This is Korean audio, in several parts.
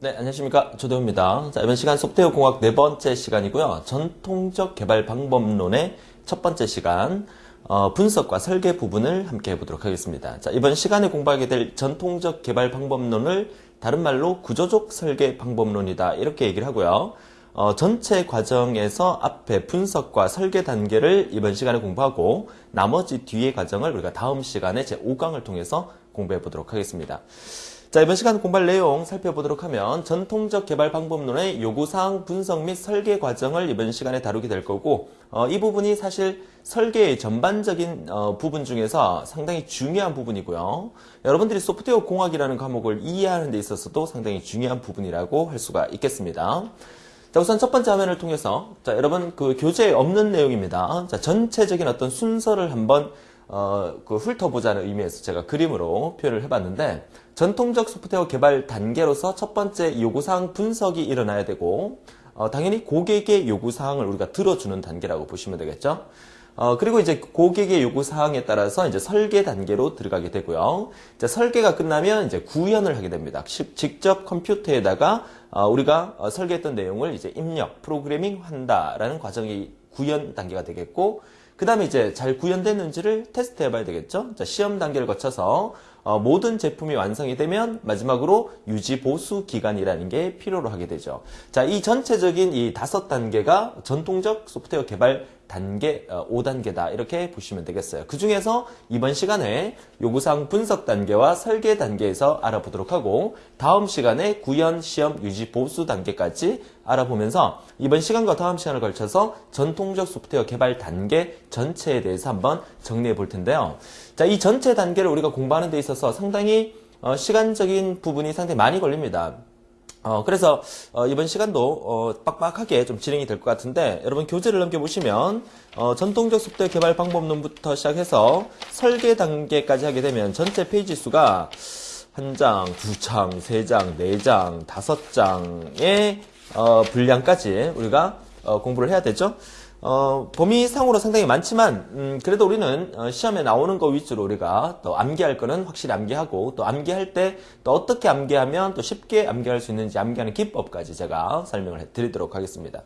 네, 안녕하십니까. 조대호입니다. 자, 이번 시간 소프트웨어 공학 네 번째 시간이고요. 전통적 개발 방법론의 첫 번째 시간, 어, 분석과 설계 부분을 함께 해보도록 하겠습니다. 자, 이번 시간에 공부하게 될 전통적 개발 방법론을 다른 말로 구조적 설계 방법론이다. 이렇게 얘기를 하고요. 어, 전체 과정에서 앞에 분석과 설계 단계를 이번 시간에 공부하고 나머지 뒤의 과정을 우리가 다음 시간에 제 5강을 통해서 공부해 보도록 하겠습니다. 자, 이번 시간 공부할 내용 살펴보도록 하면 전통적 개발 방법론의 요구사항 분석 및 설계 과정을 이번 시간에 다루게 될 거고 어, 이 부분이 사실 설계의 전반적인 어, 부분 중에서 상당히 중요한 부분이고요. 여러분들이 소프트웨어 공학이라는 과목을 이해하는 데 있어서도 상당히 중요한 부분이라고 할 수가 있겠습니다. 자, 우선 첫 번째 화면을 통해서 자, 여러분 그 교재에 없는 내용입니다. 자, 전체적인 어떤 순서를 한번 어, 그 훑어보자는 의미에서 제가 그림으로 표현을 해봤는데 전통적 소프트웨어 개발 단계로서 첫 번째 요구사항 분석이 일어나야 되고 어, 당연히 고객의 요구사항을 우리가 들어주는 단계라고 보시면 되겠죠. 어, 그리고 이제 고객의 요구사항에 따라서 이제 설계 단계로 들어가게 되고요. 이제 설계가 끝나면 이제 구현을 하게 됩니다. 직접 컴퓨터에다가 어, 우리가 어, 설계했던 내용을 이제 입력, 프로그래밍 한다라는 과정이 구현 단계가 되겠고, 그 다음에 이제 잘 구현됐는지를 테스트 해 봐야 되겠죠. 자, 시험 단계를 거쳐서 어, 모든 제품이 완성이 되면 마지막으로 유지 보수 기간이라는 게 필요로 하게 되죠. 자, 이 전체적인 이 다섯 단계가 전통적 소프트웨어 개발 단계, 5단계다. 어, 이렇게 보시면 되겠어요. 그 중에서 이번 시간에 요구사항 분석 단계와 설계 단계에서 알아보도록 하고 다음 시간에 구현, 시험, 유지, 보수 단계까지 알아보면서 이번 시간과 다음 시간을 걸쳐서 전통적 소프트웨어 개발 단계 전체에 대해서 한번 정리해 볼 텐데요. 자, 이 전체 단계를 우리가 공부하는 데 있어서 상당히 어, 시간적인 부분이 상당히 많이 걸립니다. 어, 그래서 어, 이번 시간도 어, 빡빡하게 좀 진행이 될 것 같은데 여러분 교재를 넘겨보시면 어, 전통적 속도의 개발 방법론부터 시작해서 설계 단계까지 하게 되면 전체 페이지 수가 한 장, 두 장, 세 장, 네 장, 다섯 장의 어, 분량까지 우리가 어, 공부를 해야 되죠. 어, 범위상으로 상당히 많지만 음, 그래도 우리는 어, 시험에 나오는 거 위주로 우리가 또 암기할 거는 확실히 암기하고 또 암기할 때 또 어떻게 암기하면 또 쉽게 암기할 수 있는지 암기하는 기법까지 제가 설명을 해 드리도록 하겠습니다.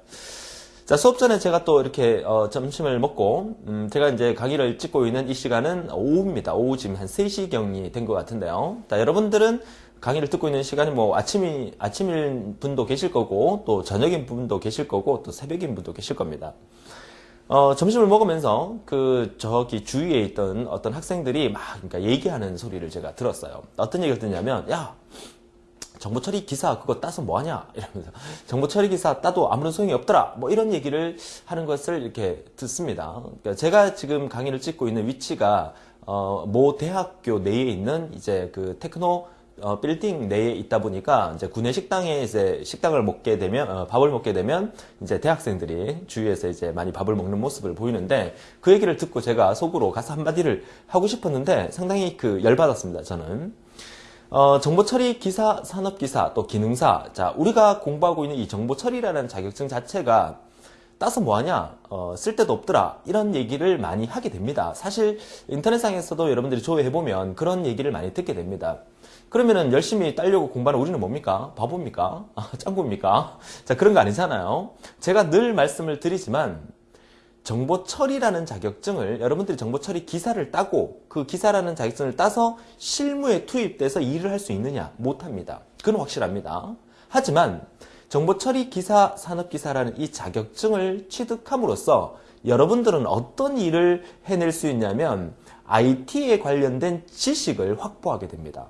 자 수업 전에 제가 또 이렇게 어, 점심을 먹고 음, 제가 이제 강의를 찍고 있는 이 시간은 오후입니다. 오후 지금 한 3시경이 된 것 같은데요. 자, 여러분들은 강의를 듣고 있는 시간이 뭐 아침이 아침인 분도 계실 거고 또 저녁인 분도 계실 거고 또 새벽인 분도 계실 겁니다. 어, 점심을 먹으면서 그 저기 주위에 있던 어떤 학생들이 막 그러니까 얘기하는 소리를 제가 들었어요. 어떤 얘기를 듣냐면 야 정보 처리 기사 그거 따서 뭐 하냐 이러면서 정보 처리 기사 따도 아무런 소용이 없더라 뭐 이런 얘기를 하는 것을 이렇게 듣습니다. 그러니까 제가 지금 강의를 찍고 있는 위치가 어, 모 대학교 내에 있는 이제 그 테크노 어, 빌딩 내에 있다 보니까 이제 구내 식당에 이제 식당을 먹게 되면 어, 밥을 먹게 되면 이제 대학생들이 주위에서 이제 많이 밥을 먹는 모습을 보이는데 그 얘기를 듣고 제가 속으로 가서 한마디를 하고 싶었는데 상당히 그 열받았습니다 저는. 어, 정보 처리 기사, 산업 기사, 또 기능사. 자, 우리가 공부하고 있는 이 정보 처리라는 자격증 자체가 따서 뭐하냐? 어, 쓸데도 없더라. 이런 얘기를 많이 하게 됩니다. 사실 인터넷상에서도 여러분들이 조회해보면 그런 얘기를 많이 듣게 됩니다 그러면은 열심히 따려고 공부하는 우리는 뭡니까? 바보입니까? 아, 짱구입니까? 자, 그런 거 아니잖아요. 제가 늘 말씀을 드리지만 정보 처리라는 자격증을 여러분들이 정보 처리 기사를 따고 그 기사라는 자격증을 따서 실무에 투입돼서 일을 할 수 있느냐? 못합니다. 그건 확실합니다. 하지만 정보 처리 기사, 산업 기사라는 이 자격증을 취득함으로써 여러분들은 어떤 일을 해낼 수 있냐면 IT에 관련된 지식을 확보하게 됩니다.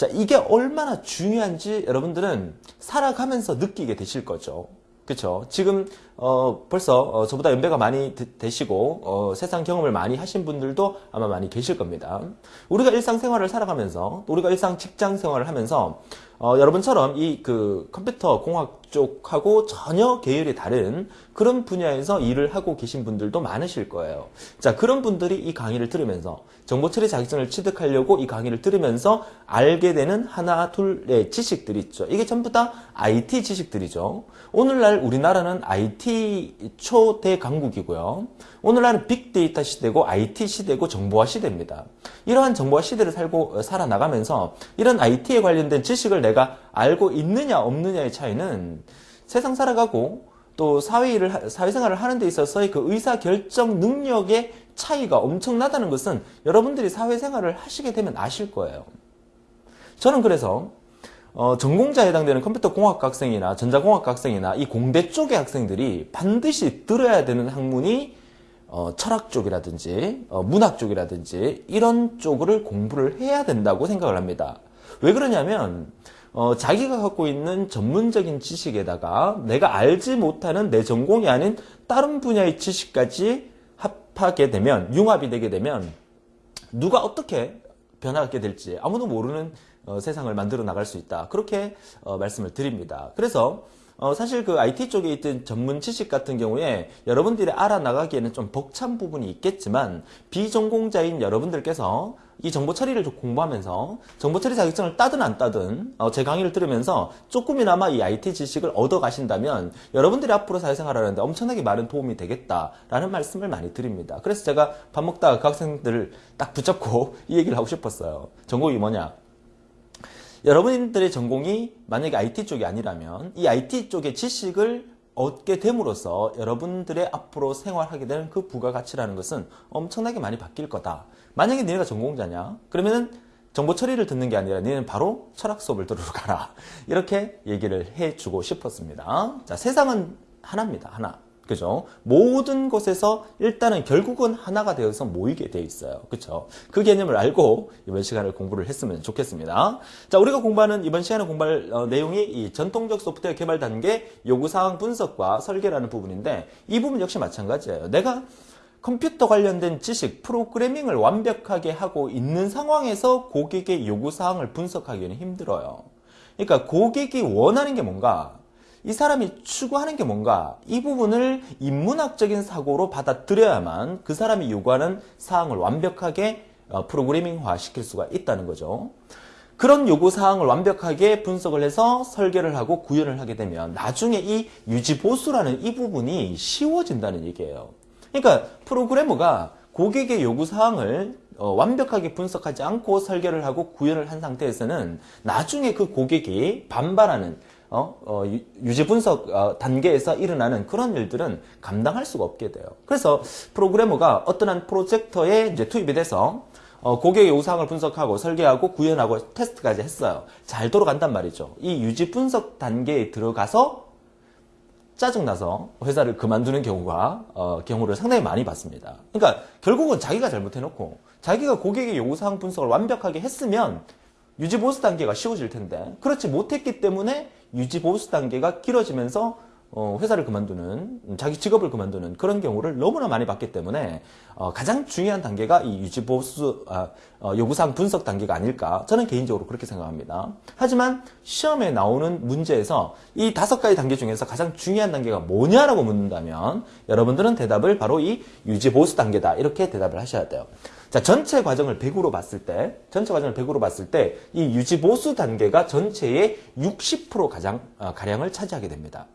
자, 이게 얼마나 중요한지 여러분들은 살아가면서 느끼게 되실 거죠. 그렇죠. 지금 어, 벌써 어, 저보다 연배가 많이 되, 시고 어, 세상 경험을 많이 하신 분들도 아마 많이 계실 겁니다. 우리가 일상생활을 살아가면서 우리가 일상 직장 생활을 하면서 어, 여러분처럼 이 그 컴퓨터 공학 쪽하고 전혀 계열이 다른 그런 분야에서 일을 하고 계신 분들도 많으실 거예요. 자, 그런 분들이 이 강의를 들으면서 정보처리 자격증을 취득하려고 이 강의를 들으면서 알게 되는 하나, 둘의 지식들이 있죠. 이게 전부 다 IT 지식들이죠. 오늘날 우리나라는 IT 초대 강국이고요. 오늘날은 빅데이터 시대고 IT 시대고 정보화 시대입니다. 이러한 정보화 시대를 살고 어, 살아나가면서 이런 IT에 관련된 지식을 내가 알고 있느냐 없느냐의 차이는 세상 살아가고 또 하- 사회생활을 하는 데 있어서의 그 의사 결정 능력의 차이가 엄청나다는 것은 여러분들이 사회생활을 하시게 되면 아실 거예요. 저는 그래서 어, 전공자에 해당되는 컴퓨터 공학 학생이나 전자공학 학생이나 이 공대 쪽의 학생들이 반드시 들어야 되는 학문이 어, 철학 쪽이라든지 어, 문학 쪽이라든지 이런 쪽을 공부를 해야 된다고 생각을 합니다. 왜 그러냐면 어, 자기가 갖고 있는 전문적인 지식에다가 내가 알지 못하는 내 전공이 아닌 다른 분야의 지식까지 합하게 되면 융합이 되게 되면 누가 어떻게 변화하게 될지 아무도 모르는 어, 세상을 만들어 나갈 수 있다. 그렇게 어, 말씀을 드립니다. 그래서 어, 사실 그 IT 쪽에 있던 전문 지식 같은 경우에 여러분들이 알아나가기에는 좀 벅찬 부분이 있겠지만 비전공자인 여러분들께서 이 정보 처리를 좀 공부하면서 정보 처리 자격증을 따든 안 따든 어, 제 강의를 들으면서 조금이나마 이 IT 지식을 얻어 가신다면 여러분들이 앞으로 사회생활하는데 엄청나게 많은 도움이 되겠다라는 말씀을 많이 드립니다. 그래서 제가 밥 먹다가 그 학생들을 딱 붙잡고 이 얘기를 하고 싶었어요. 전공이 뭐냐? 여러분들의 전공이 만약에 IT 쪽이 아니라면 이 IT 쪽의 지식을 얻게 됨으로써 여러분들의 앞으로 생활하게 되는 그 부가가치라는 것은 엄청나게 많이 바뀔 거다. 만약에 너네가 전공자냐? 그러면은 정보 처리를 듣는 게 아니라 너는 바로 철학 수업을 들으러 가라. 이렇게 얘기를 해주고 싶었습니다. 자, 세상은 하나입니다. 하나. 그죠? 모든 곳에서 일단은 결국은 하나가 되어서 모이게 돼 있어요. 그쵸? 그 개념을 알고 이번 시간을 공부를 했으면 좋겠습니다. 자, 우리가 공부하는 이번 시간에 공부할 어, 내용이 이 전통적 소프트웨어 개발 단계 요구사항 분석과 설계라는 부분인데 이 부분 역시 마찬가지예요. 내가 컴퓨터 관련된 지식, 프로그래밍을 완벽하게 하고 있는 상황에서 고객의 요구사항을 분석하기는 힘들어요. 그러니까 고객이 원하는 게 뭔가, 이 사람이 추구하는 게 뭔가, 이 부분을 인문학적인 사고로 받아들여야만 그 사람이 요구하는 사항을 완벽하게 어, 프로그래밍화 시킬 수가 있다는 거죠. 그런 요구사항을 완벽하게 분석을 해서 설계를 하고 구현을 하게 되면 나중에 이 유지보수라는 이 부분이 쉬워진다는 얘기예요. 그러니까 프로그래머가 고객의 요구사항을 어, 완벽하게 분석하지 않고 설계를 하고 구현을 한 상태에서는 나중에 그 고객이 반발하는 어, 어, 유- 유지 분석 어, 단계에서 일어나는 그런 일들은 감당할 수가 없게 돼요. 그래서 프로그래머가 어떠한 프로젝터에 이제 투입이 돼서 어, 고객의 요구사항을 분석하고 설계하고 구현하고 테스트까지 했어요. 잘 돌아간단 말이죠. 이 유지 분석 단계에 들어가서 짜증나서 회사를 그만두는 경우가 어, 경우를 상당히 많이 봤습니다. 그러니까 결국은 자기가 잘못해놓고 자기가 고객의 요구사항 분석을 완벽하게 했으면 유지 보수 단계가 쉬워질 텐데 그렇지 못했기 때문에 유지 보수 단계가 길어지면서 어, 회사를 그만두는 음, 자기 직업을 그만두는 그런 경우를 너무나 많이 봤기 때문에 어, 가장 중요한 단계가 이 유지 보수 아, 어, 요구사항 분석 단계가 아닐까 저는 개인적으로 그렇게 생각합니다. 하지만 시험에 나오는 문제에서 이 다섯 가지 단계 중에서 가장 중요한 단계가 뭐냐라고 묻는다면 여러분들은 대답을 바로 이 유지 보수 단계다 이렇게 대답을 하셔야 돼요. 자, 전체 과정을 100으로 봤을 때, 전체 과정을 100으로 봤을 때, 이 유지 보수 단계가 전체의 60% 가장, 어, 가량을 차지하게 됩니다.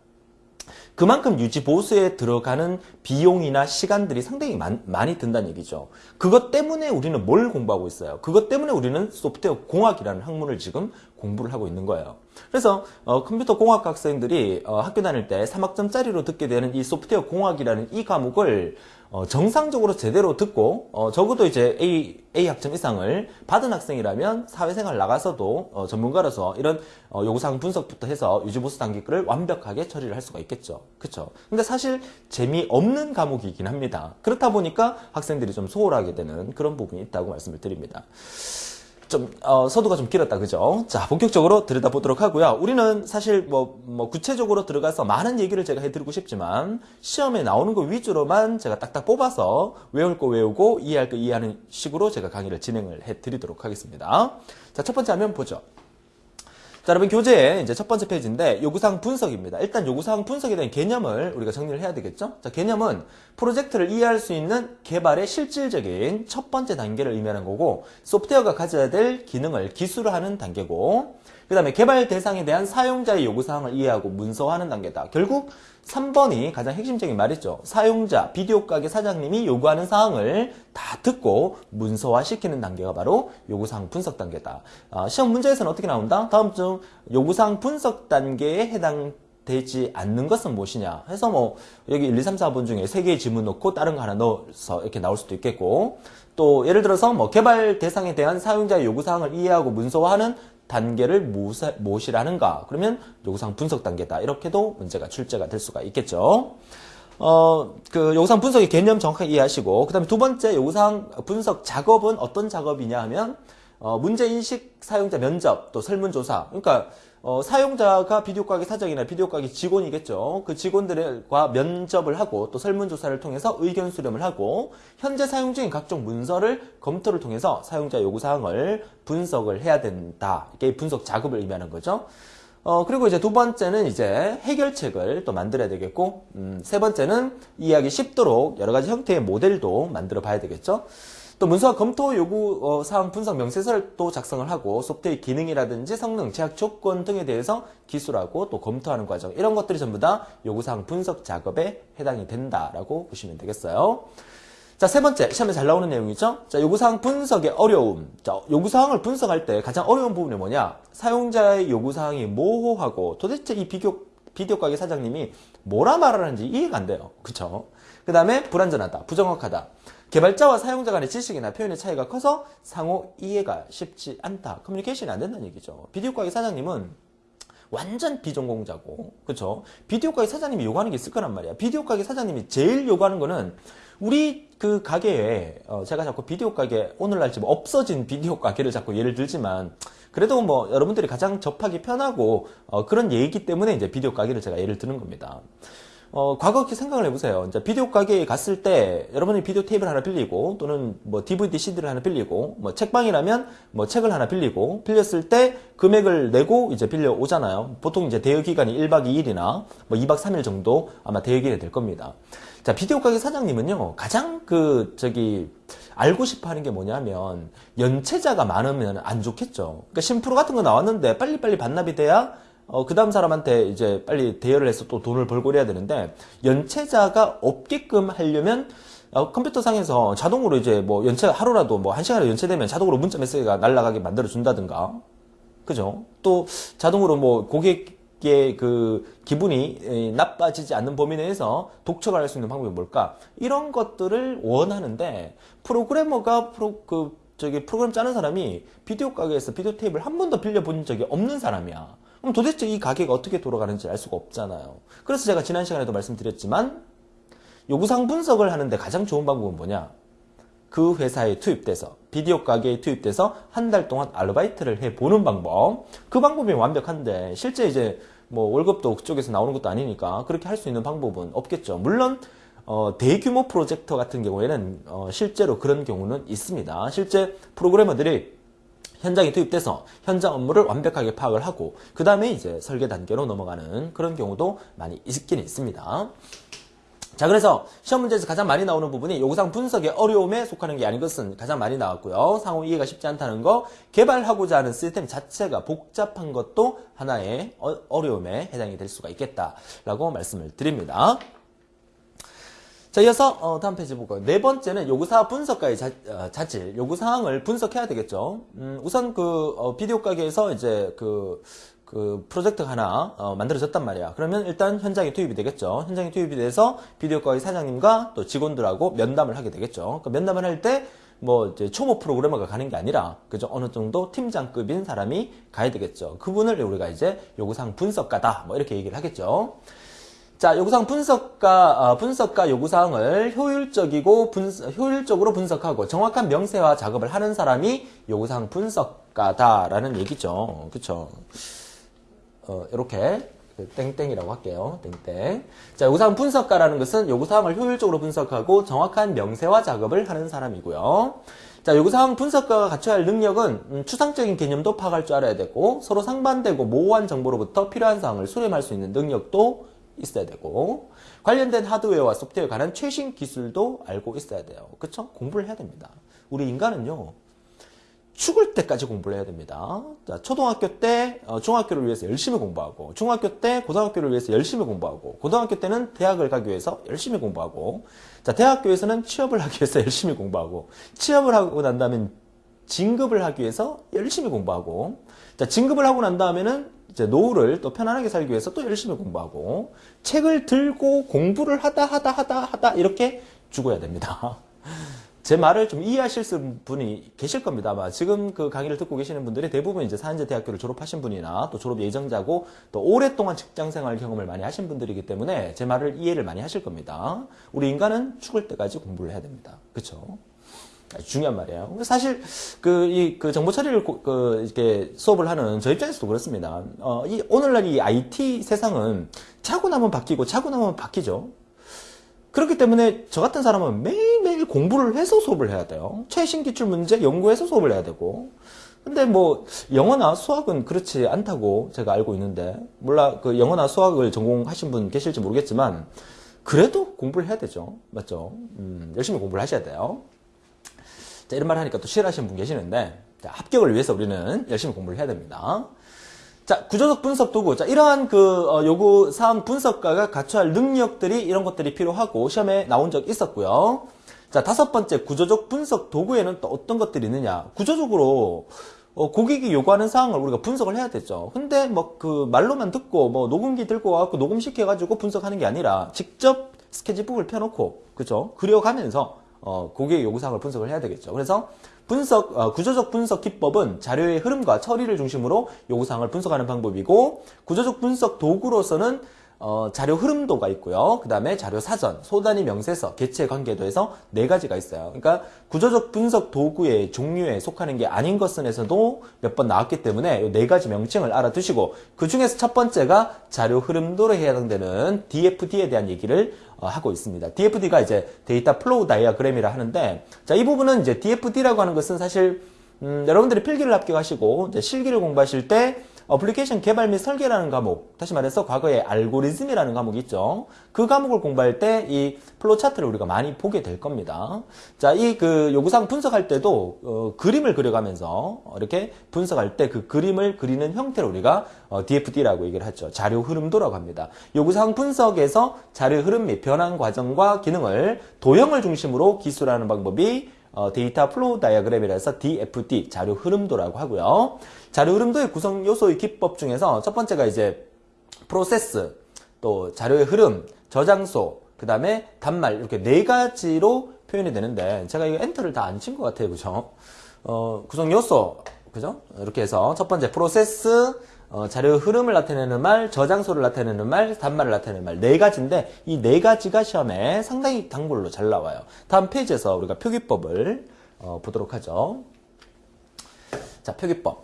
그만큼 유지 보수에 들어가는 비용이나 시간들이 상당히 많, 많이 든다는 얘기죠. 그것 때문에 우리는 뭘 공부하고 있어요? 그것 때문에 우리는 소프트웨어 공학이라는 학문을 지금 공부를 하고 있는 거예요. 그래서 어, 컴퓨터 공학 학생들이 어, 학교 다닐 때 3학점짜리로 듣게 되는 이 소프트웨어 공학이라는 이 과목을 어, 정상적으로 제대로 듣고 어, 적어도 이제 A, A 학점 이상을 받은 학생이라면 사회생활 나가서도 어, 전문가로서 이런 어, 요구사항 분석부터 해서 유지보수 단계를 완벽하게 처리를 할 수가 있겠죠. 그렇죠. 근데 사실 재미없는 과목이긴 합니다. 그렇다 보니까 학생들이 좀 소홀하게 되는 그런 부분이 있다고 말씀을 드립니다. 좀 어, 서두가 좀 길었다 그죠? 자 본격적으로 들여다보도록 하고요. 우리는 사실 뭐, 뭐 구체적으로 들어가서 많은 얘기를 제가 해드리고 싶지만 시험에 나오는 거 위주로만 제가 딱딱 뽑아서 외울 거 외우고 이해할 거 이해하는 식으로 제가 강의를 진행을 해드리도록 하겠습니다. 자 첫 번째 화면 보죠. 자, 여러분 교재의 이제 첫 번째 페이지인데 요구사항 분석입니다. 일단 요구사항 분석에 대한 개념을 우리가 정리를 해야 되겠죠? 자, 개념은 프로젝트를 이해할 수 있는 개발의 실질적인 첫 번째 단계를 의미하는 거고 소프트웨어가 가져야 될 기능을 기술화하는 단계고 그 다음에 개발 대상에 대한 사용자의 요구사항을 이해하고 문서화하는 단계다. 결국 3번이 가장 핵심적인 말이죠. 사용자, 비디오 가게 사장님이 요구하는 사항을 다 듣고 문서화시키는 단계가 바로 요구사항 분석 단계다. 아, 시험 문제에서는 어떻게 나온다? 다음 중 요구사항 분석 단계에 해당 되지 않는 것은 무엇이냐 해서 뭐 여기 1, 2, 3, 4번 중에 3개의 질문 넣고 다른 거 하나 넣어서 이렇게 나올 수도 있겠고 또 예를 들어서 뭐 개발 대상에 대한 사용자의 요구사항을 이해하고 문서화하는 단계를 무엇이라는가? 그러면 요구사항 분석 단계다. 이렇게도 문제가 출제가 될 수가 있겠죠. 어, 그 요구사항 분석의 개념 정확하게 이해하시고 그 다음에 두 번째 요구사항 분석 작업은 어떤 작업이냐 하면 어, 문제인식 사용자 면접 또 설문조사. 그러니까 어, 사용자가 비디오 가게 사장이나 비디오 가게 직원이겠죠. 그 직원들과 면접을 하고 또 설문조사를 통해서 의견 수렴을 하고 현재 사용 중인 각종 문서를 검토를 통해서 사용자 요구사항을 분석을 해야 된다. 이게 분석 작업을 의미하는 거죠. 어, 그리고 이제 두 번째는 이제 해결책을 또 만들어야 되겠고, 음, 세 번째는 이해하기 쉽도록 여러 가지 형태의 모델도 만들어 봐야 되겠죠. 또 문서와 검토 요구 어, 사항 분석 명세서를 또 작성을 하고 소프트웨어 기능이라든지 성능, 제약 조건 등에 대해서 기술하고 또 검토하는 과정 이런 것들이 전부 다 요구 사항 분석 작업에 해당이 된다라고 보시면 되겠어요. 자, 세 번째, 시험에 잘 나오는 내용이죠? 자, 요구사항 분석의 어려움. 자, 요구사항을 분석할 때 가장 어려운 부분이 뭐냐? 사용자의 요구사항이 모호하고 도대체 이 비교, 비디오 가게 사장님이 뭐라 말하는지 이해가 안 돼요. 그쵸? 그 다음에 불안전하다, 부정확하다. 개발자와 사용자 간의 지식이나 표현의 차이가 커서 상호 이해가 쉽지 않다. 커뮤니케이션이 안 된다는 얘기죠. 비디오 가게 사장님은 완전 비전공자고 그쵸 비디오 가게 사장님이 요구하는 게 있을 거란 말이야 비디오 가게 사장님이 제일 요구하는 거는 우리 그 가게에 어 제가 자꾸 비디오 가게 오늘날 지금 없어진 비디오 가게를 자꾸 예를 들지만 그래도 뭐 여러분들이 가장 접하기 편하고 어 그런 얘기기 때문에 이제 비디오 가게를 제가 예를 드는 겁니다 어, 과거 이렇게 생각을 해보세요. 이제 비디오 가게에 갔을 때 여러분이 비디오 테이블 하나 빌리고 또는 뭐 DVD, CD를 하나 빌리고 뭐 책방이라면 뭐 책을 하나 빌리고 빌렸을 때 금액을 내고 이제 빌려 오잖아요. 보통 이제 대여 기간이 1박 2일이나 뭐 2박 3일 정도 아마 대여 기간이 될 겁니다. 자, 비디오 가게 사장님은요. 가장 그 저기 알고 싶어 하는 게 뭐냐면 연체자가 많으면 안 좋겠죠. 그러니까 심프로 같은 거 나왔는데 빨리빨리 반납이 돼야 어, 그 다음 사람한테 이제 빨리 대여를 해서 또 돈을 벌고 그래야 되는데, 연체자가 없게끔 하려면, 어, 컴퓨터 상에서 자동으로 이제 뭐 연체, 하루라도 뭐 한 시간에 연체되면 자동으로 문자 메시지가 날라가게 만들어 준다든가, 그죠? 또 자동으로 뭐 고객의 그 기분이 나빠지지 않는 범위 내에서 독촉을 할 수 있는 방법이 뭘까? 이런 것들을 원하는데, 프로그래머가 프로, 그, 저기 프로그램 짜는 사람이 비디오 가게에서 비디오 테이블 한 번도 빌려본 적이 없는 사람이야. 그럼 도대체 이 가게가 어떻게 돌아가는지 알 수가 없잖아요. 그래서 제가 지난 시간에도 말씀드렸지만 요구사항 분석을 하는데 가장 좋은 방법은 뭐냐? 그 회사에 투입돼서 비디오 가게에 투입돼서 한 달 동안 아르바이트를 해보는 방법 그 방법이 완벽한데 실제 이제 뭐 월급도 그쪽에서 나오는 것도 아니니까 그렇게 할 수 있는 방법은 없겠죠. 물론 어, 대규모 프로젝터 같은 경우에는 어, 실제로 그런 경우는 있습니다. 실제 프로그래머들이 현장에 투입돼서 현장 업무를 완벽하게 파악을 하고 그 다음에 이제 설계 단계로 넘어가는 그런 경우도 많이 있긴 있습니다. 자 그래서 시험 문제에서 가장 많이 나오는 부분이 요구사항 분석의 어려움에 속하는 게 아닌 것은 가장 많이 나왔고요. 상호 이해가 쉽지 않다는 거 개발하고자 하는 시스템 자체가 복잡한 것도 하나의 어, 어려움에 해당이 될 수가 있겠다라고 말씀을 드립니다. 자, 이어서 어, 다음 페이지 보고 네 번째는 요구사항 분석과의 자, 어, 질 요구사항을 분석해야 되겠죠. 음, 우선 그 어, 비디오 가게에서 이제 그, 그 프로젝트 하나 어, 만들어졌단 말이야. 그러면 일단 현장에 투입이 되겠죠. 현장에 투입이 돼서 비디오 가게 사장님과 또 직원들하고 면담을 하게 되겠죠. 그 면담을 할때 뭐 이제 초보 프로그래머가 가는 게 아니라 그죠 어느 정도 팀장급인 사람이 가야 되겠죠. 그분을 우리가 이제 요구사항 분석가다 뭐 이렇게 얘기를 하겠죠. 자, 요구사항 분석과, 어, 분석과 요구사항을 효율적이고 분, 효율적으로 분석하고 정확한 명세화 작업을 하는 사람이 요구사항 분석가다라는 얘기죠. 그쵸? 어, 이렇게 그 땡땡이라고 할게요. 땡땡. 자, 요구사항 분석가라는 것은 요구사항을 효율적으로 분석하고 정확한 명세화 작업을 하는 사람이고요. 자, 요구사항 분석가가 갖춰야 할 능력은 음, 추상적인 개념도 파악할 줄 알아야 되고 서로 상반되고 모호한 정보로부터 필요한 사항을 수렴할 수 있는 능력도 있어야 되고 관련된 하드웨어와 소프트웨어에 관한 최신 기술도 알고 있어야 돼요. 그쵸? 공부를 해야 됩니다. 우리 인간은요. 죽을 때까지 공부를 해야 됩니다. 자, 초등학교 때 어, 중학교를 위해서 열심히 공부하고 중학교 때 고등학교를 위해서 열심히 공부하고 고등학교 때는 대학을 가기 위해서 열심히 공부하고 자, 대학교에서는 취업을 하기 위해서 열심히 공부하고 취업을 하고 난 다음엔 진급을 하기 위해서 열심히 공부하고 자, 진급을 하고 난 다음에는 이제 노후를 또 편안하게 살기 위해서 또 열심히 공부하고 책을 들고 공부를 하다 하다 하다 하다 이렇게 죽어야 됩니다. 제 말을 좀 이해하실 분이 계실 겁니다. 아마 지금 그 강의를 듣고 계시는 분들이 대부분 이제 사인제 대학교를 졸업하신 분이나 또 졸업 예정자고 또 오랫동안 직장 생활 경험을 많이 하신 분들이기 때문에 제 말을 이해를 많이 하실 겁니다. 우리 인간은 죽을 때까지 공부를 해야 됩니다. 그렇죠? 중요한 말이에요. 사실 그 이 그 정보 처리를 고, 그 이렇게 수업을 하는 저 입장에서도 그렇습니다. 어, 이 오늘날 이 IT 세상은 차고 나면 바뀌고 차고 나면 바뀌죠. 그렇기 때문에 저 같은 사람은 매일매일 공부를 해서 수업을 해야 돼요. 최신 기출 문제 연구해서 수업을 해야 되고. 근데 뭐 영어나 수학은 그렇지 않다고 제가 알고 있는데 몰라 그 영어나 수학을 전공하신 분 계실지 모르겠지만 그래도 공부를 해야 되죠. 맞죠? 음, 열심히 공부를 하셔야 돼요. 자, 이런 말 하니까 또 싫어하시는 분 계시는데 자, 합격을 위해서 우리는 열심히 공부를 해야 됩니다. 자, 구조적 분석 도구. 자, 이러한 그 어, 요구 사항 분석가가 갖춰야 할 능력들이 이런 것들이 필요하고 시험에 나온 적 있었고요. 자, 다섯 번째 구조적 분석 도구에는 또 어떤 것들이 있느냐. 구조적으로 어, 고객이 요구하는 사항을 우리가 분석을 해야 되죠. 근데 뭐 그 말로만 듣고 뭐 녹음기 들고 와갖고 녹음시켜가지고 분석하는 게 아니라 직접 스케치북을 펴놓고 그죠? 그려가면서 어, 고객의 요구사항을 분석을 해야 되겠죠. 그래서 분석, 어, 구조적 분석 기법은 자료의 흐름과 처리를 중심으로 요구사항을 분석하는 방법이고 구조적 분석 도구로서는 어, 자료 흐름도가 있고요. 그 다음에 자료 사전, 소단위 명세서, 개체 관계도 해서 네 가지가 있어요. 그러니까 구조적 분석 도구의 종류에 속하는 게 아닌 것은에서도 몇 번 나왔기 때문에 이 네 가지 명칭을 알아두시고 그 중에서 첫 번째가 자료 흐름도로 해당되는 DFD에 대한 얘기를 어, 하고 있습니다. DFD가 이제 data flow diagram이라 하는데 자, 이 부분은 이제 DFD라고 하는 것은 사실 음, 여러분들이 필기를 합격하시고 실기를 공부하실 때 어플리케이션 개발 및 설계라는 과목, 다시 말해서 과거에 알고리즘이라는 과목이 있죠. 그 과목을 공부할 때 이 플로 차트를 우리가 많이 보게 될 겁니다. 자, 이 그 요구사항 분석할 때도 어, 그림을 그려가면서 이렇게 분석할 때 그 그림을 그리는 형태를 우리가 어, DFD라고 얘기를 하죠. 자료 흐름도라고 합니다. 요구사항 분석에서 자료 흐름 및 변환 과정과 기능을 도형을 중심으로 기술하는 방법이 어, data flow diagram이라서 DFD 자료 흐름도라고 하고요. 자료 흐름도의 구성 요소의 기법 중에서 첫 번째가 이제 프로세스, 또 자료의 흐름, 저장소, 그 다음에 단말 이렇게 네 가지로 표현이 되는데 제가 이거 엔터를 다 안 친 것 같아요, 그죠? 어, 구성 요소, 그죠? 이렇게 해서 첫 번째 프로세스, 어, 자료 흐름을 나타내는 말, 저장소를 나타내는 말, 단말을 나타내는 말 네 가지인데 이 네 가지가 시험에 상당히 단골로 잘 나와요. 다음 페이지에서 우리가 표기법을 어, 보도록 하죠. 자, 표기법.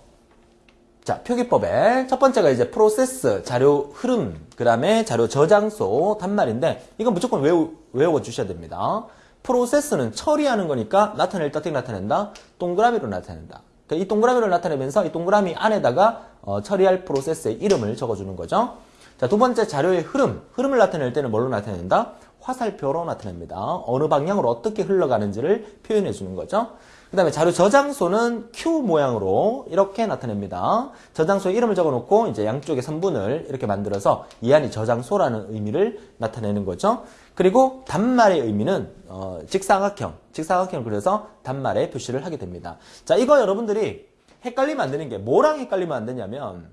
자, 표기법의 첫 번째가 이제 프로세스, 자료 흐름, 그 다음에 자료 저장소, 단말인데 이건 무조건 외우, 외워 주셔야 됩니다. 프로세스는 처리하는 거니까 나타낼 때 어떻게 나타낸다? 동그라미로 나타낸다. 이 동그라미를 나타내면서 이 동그라미 안에다가 어, 처리할 프로세스의 이름을 적어주는 거죠. 자, 두 번째 자료의 흐름. 흐름을 나타낼 때는 뭘로 나타낸다? 화살표로 나타냅니다. 어느 방향으로 어떻게 흘러가는지를 표현해 주는 거죠. 그 다음에 자료 저장소는 Q 모양으로 이렇게 나타냅니다. 저장소에 이름을 적어 놓고 이제 양쪽에 선분을 이렇게 만들어서 이 안이 저장소라는 의미를 나타내는 거죠. 그리고 단말의 의미는 어, 직사각형, 직사각형을 그려서 단말에 표시를 하게 됩니다. 자, 이거 여러분들이 헷갈리면 안 되는 게 뭐랑 헷갈리면 안 되냐면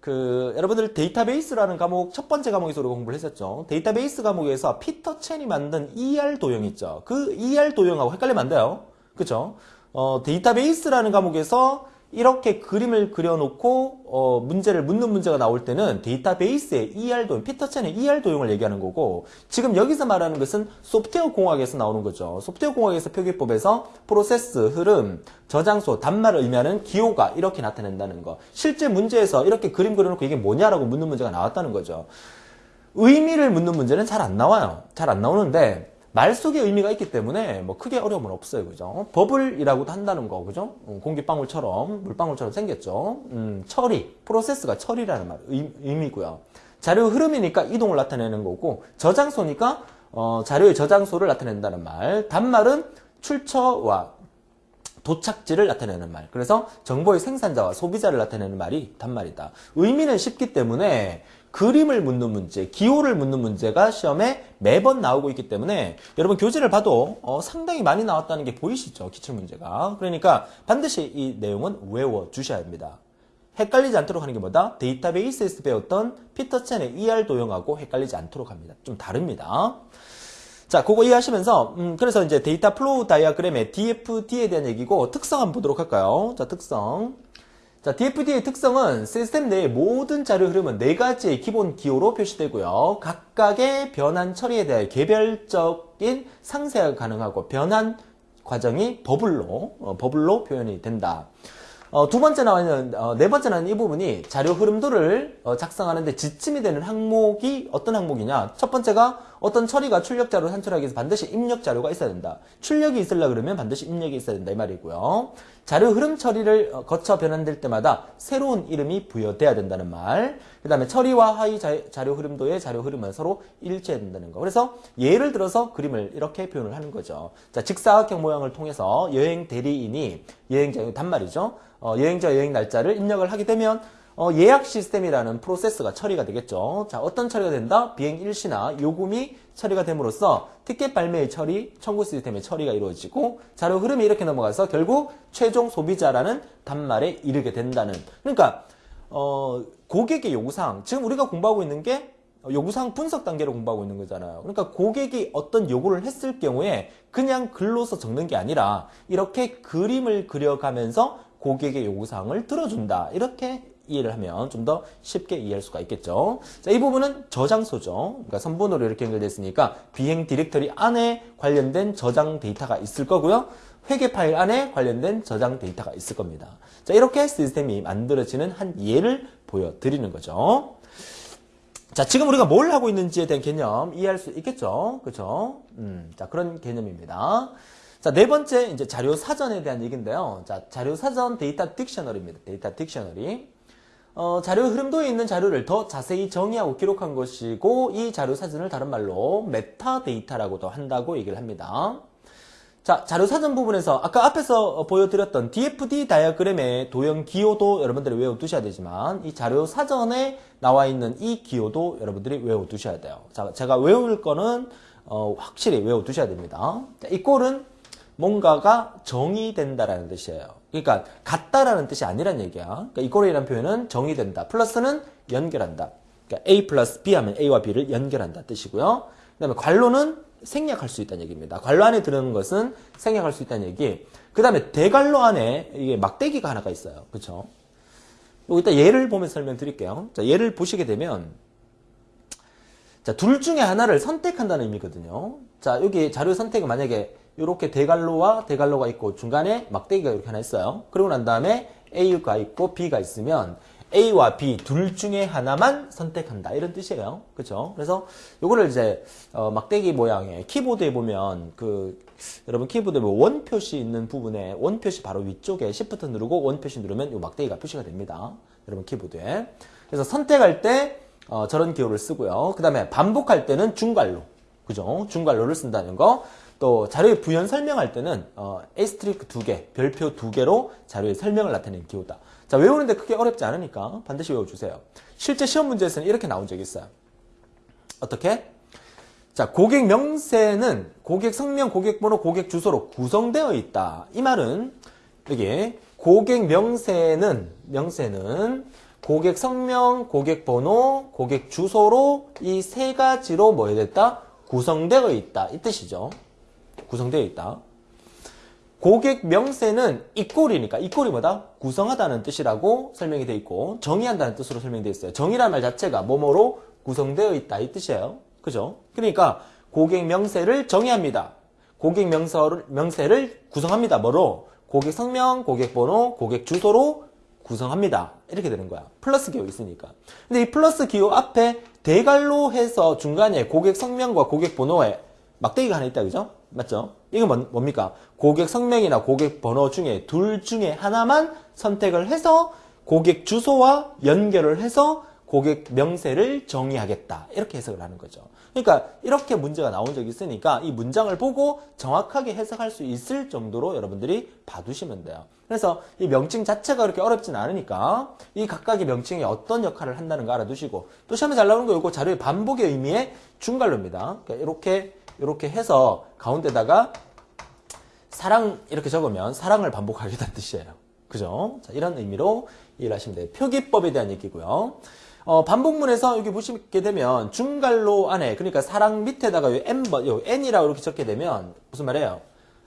그 여러분들 데이터베이스라는 과목 첫 번째 과목에서 우리가 공부를 했었죠. 데이터베이스 과목에서 피터 첸이 만든 ER 도형 있죠. 그 ER 도형하고 헷갈리면 안 돼요. 그쵸? 어, 데이터베이스라는 과목에서 이렇게 그림을 그려놓고 어, 문제를 묻는 문제가 나올 때는 데이터베이스의 ER 도형, 피터첸의 ER 도형을 얘기하는 거고 지금 여기서 말하는 것은 소프트웨어 공학에서 나오는 거죠. 소프트웨어 공학에서 표기법에서 프로세스, 흐름, 저장소, 단말을 의미하는 기호가 이렇게 나타낸다는 거. 실제 문제에서 이렇게 그림 그려놓고 이게 뭐냐라고 묻는 문제가 나왔다는 거죠. 의미를 묻는 문제는 잘 안 나와요. 잘 안 나오는데 말 속에 의미가 있기 때문에 뭐 크게 어려움은 없어요. 그죠? 버블이라고도 한다는 거. 그죠? 음, 공기방울처럼, 물방울처럼 생겼죠? 음, 처리, 프로세스가 처리라는 말, 의, 의미고요. 자료 흐름이니까 이동을 나타내는 거고, 저장소니까, 어, 자료의 저장소를 나타낸다는 말. 단말은 출처와 도착지를 나타내는 말. 그래서 정보의 생산자와 소비자를 나타내는 말이 단말이다. 의미는 쉽기 때문에 그림을 묻는 문제, 기호를 묻는 문제가 시험에 매번 나오고 있기 때문에 여러분 교재를 봐도 어, 상당히 많이 나왔다는 게 보이시죠? 기출 문제가. 그러니까 반드시 이 내용은 외워 주셔야 합니다. 헷갈리지 않도록 하는 게 뭐다? 데이터베이스에서 배웠던 피터 첸의 ER 도형하고 헷갈리지 않도록 합니다. 좀 다릅니다. 자, 그거 이해하시면서, 음, 그래서 이제 data flow diagram의 DFD에 대한 얘기고, 특성 한번 보도록 할까요? 자, 특성. 자, DFD의 특성은 시스템 내의 모든 자료 흐름은 네 가지의 기본 기호로 표시되고요. 각각의 변환 처리에 대해 개별적인 상세가 가능하고, 변환 과정이 버블로, 어, 버블로 표현이 된다. 어, 두 번째 나와 있는, 어, 네 번째 나와 있는 이 부분이 자료 흐름도를 어, 작성하는데 지침이 되는 항목이 어떤 항목이냐. 첫 번째가 어떤 처리가 출력 자료를 산출하기 위해서 반드시 입력 자료가 있어야 된다. 출력이 있으려 그러면 반드시 입력이 있어야 된다. 이 말이고요. 자료 흐름 처리를 어, 거쳐 변환될 때마다 새로운 이름이 부여돼야 된다는 말. 그 다음에 처리와 하위 자, 자료 흐름도의 자료 흐름은 서로 일치해야 된다는 거. 그래서 예를 들어서 그림을 이렇게 표현을 하는 거죠. 자, 직사각형 모양을 통해서 여행 대리인이 여행자, 단말이죠. 어, 여행자 여행 날짜를 입력을 하게 되면 어, 예약 시스템이라는 프로세스가 처리가 되겠죠. 자, 어떤 처리가 된다? 비행 일시나 요금이 처리가 됨으로써 티켓 발매의 처리, 청구 시스템의 처리가 이루어지고 자료 흐름이 이렇게 넘어가서 결국 최종 소비자라는 단말에 이르게 된다는. 그러니까 어, 고객의 요구사항, 지금 우리가 공부하고 있는 게 요구사항 분석 단계로 공부하고 있는 거잖아요. 그러니까 고객이 어떤 요구를 했을 경우에 그냥 글로서 적는 게 아니라 이렇게 그림을 그려가면서 고객의 요구사항을 들어준다. 이렇게 이해를 하면 좀 더 쉽게 이해할 수가 있겠죠. 자, 이 부분은 저장소죠. 그러니까 선분으로 이렇게 연결됐으니까 비행 디렉터리 안에 관련된 저장 데이터가 있을 거고요. 회계 파일 안에 관련된 저장 데이터가 있을 겁니다. 자, 이렇게 시스템이 만들어지는 한 예를 보여드리는 거죠. 자, 지금 우리가 뭘 하고 있는지에 대한 개념 이해할 수 있겠죠? 그죠? 음, 자, 그런 개념입니다. 자, 네 번째, 이제 자료 사전에 대한 얘기인데요. 자, 자료 사전 data dictionary입니다. data dictionary. 어, 자료 흐름도에 있는 자료를 더 자세히 정의하고 기록한 것이고, 이 자료 사전을 다른 말로 메타 데이터라고도 한다고 얘기를 합니다. 자, 자료 사전 부분에서 아까 앞에서 보여드렸던 DFD 다이어그램의 도형 기호도 여러분들이 외워두셔야 되지만 이 자료 사전에 나와 있는 이 기호도 여러분들이 외워두셔야 돼요. 자, 제가 외울 거는 어, 확실히 외워두셔야 됩니다. 자, 이 꼴은 뭔가가 정의된다라는 뜻이에요. 그러니까 같다라는 뜻이 아니란 얘기야. 그러니까 이꼴이라는 표현은 정의된다. 플러스는 연결한다. 그러니까 A 플러스 B 하면 A와 B를 연결한다 뜻이고요. 그 다음에 관로는 생략할 수 있다는 얘기입니다. 관로 안에 들어는 것은 생략할 수 있다는 얘기. 그 다음에 대관로 안에 이게 막대기가 하나가 있어요. 그렇죠? 여기다 예를 보면 설명드릴게요. 자, 예를 보시게 되면 자, 둘 중에 하나를 선택한다는 의미거든요. 자, 여기 자료 선택은 만약에 이렇게 대갈로와 대갈로가 있고 중간에 막대기가 이렇게 하나 있어요. 그러고 난 다음에 A가 있고 B가 있으면 A와 B 둘 중에 하나만 선택한다 이런 뜻이에요. 그렇죠? 그래서 요거를 이제 어, 막대기 모양의 키보드에 보면 그 여러분 키보드에 뭐 원 표시 있는 부분에 원 표시 바로 위쪽에 Shift 누르고 원 표시 누르면 요 막대기가 표시가 됩니다. 여러분 키보드에. 그래서 선택할 때 어, 저런 기호를 쓰고요. 그 다음에 반복할 때는 중괄호. 그죠? 중괄호를 쓴다는 거. 또 자료의 부연 설명할 때는 어, asterisk 두 개, 별표 두 개로 자료의 설명을 나타내는 기호다. 자, 외우는데 크게 어렵지 않으니까 반드시 외워주세요. 실제 시험 문제에서는 이렇게 나온 적이 있어요. 어떻게? 자, 고객 명세는 고객 성명, 고객 번호, 고객 주소로 구성되어 있다. 이 말은 여기 고객 명세는 명세는 고객 성명, 고객 번호, 고객 주소로 이 세 가지로 뭐 해야 됐다? 구성되어 있다. 이 뜻이죠. 구성되어 있다. 고객 명세는 이꼴이니까 이꼴이 뭐다? 구성하다는 뜻이라고 설명이 되어 있고 정의한다는 뜻으로 설명되어 있어요. 정의란 말 자체가 뭐뭐로 구성되어 있다 이 뜻이에요. 그죠? 그러니까 고객 명세를 정의합니다. 고객 명서를, 명세를 구성합니다. 뭐로? 고객 성명, 고객 번호, 고객 주소로 구성합니다. 이렇게 되는 거야. 플러스 기호 있으니까. 근데 이 플러스 기호 앞에 대갈로 해서 중간에 고객 성명과 고객 번호에 막대기가 하나 있다. 그죠? 맞죠? 이건 뭡니까? 고객 성명이나 고객 번호 중에 둘 중에 하나만 선택을 해서 고객 주소와 연결을 해서 고객 명세를 정의하겠다. 이렇게 해석을 하는 거죠. 그러니까 이렇게 문제가 나온 적이 있으니까 이 문장을 보고 정확하게 해석할 수 있을 정도로 여러분들이 봐두시면 돼요. 그래서 이 명칭 자체가 그렇게 어렵진 않으니까 이 각각의 명칭이 어떤 역할을 한다는 거 알아두시고 또 시험에 잘 나오는 거 이거 자료의 반복의 의미의 중괄로입니다. 그러니까 이렇게 이렇게 해서 가운데다가 사랑 이렇게 적으면 사랑을 반복하겠다는 뜻이에요. 그죠? 자, 이런 의미로 이해를 하시면 돼요. 표기법에 대한 얘기고요. 어, 반복문에서 여기 보시게 되면 중괄로 안에 그러니까 사랑 밑에다가 요 n번, 요 n이라고 이렇게 적게 되면 무슨 말이에요?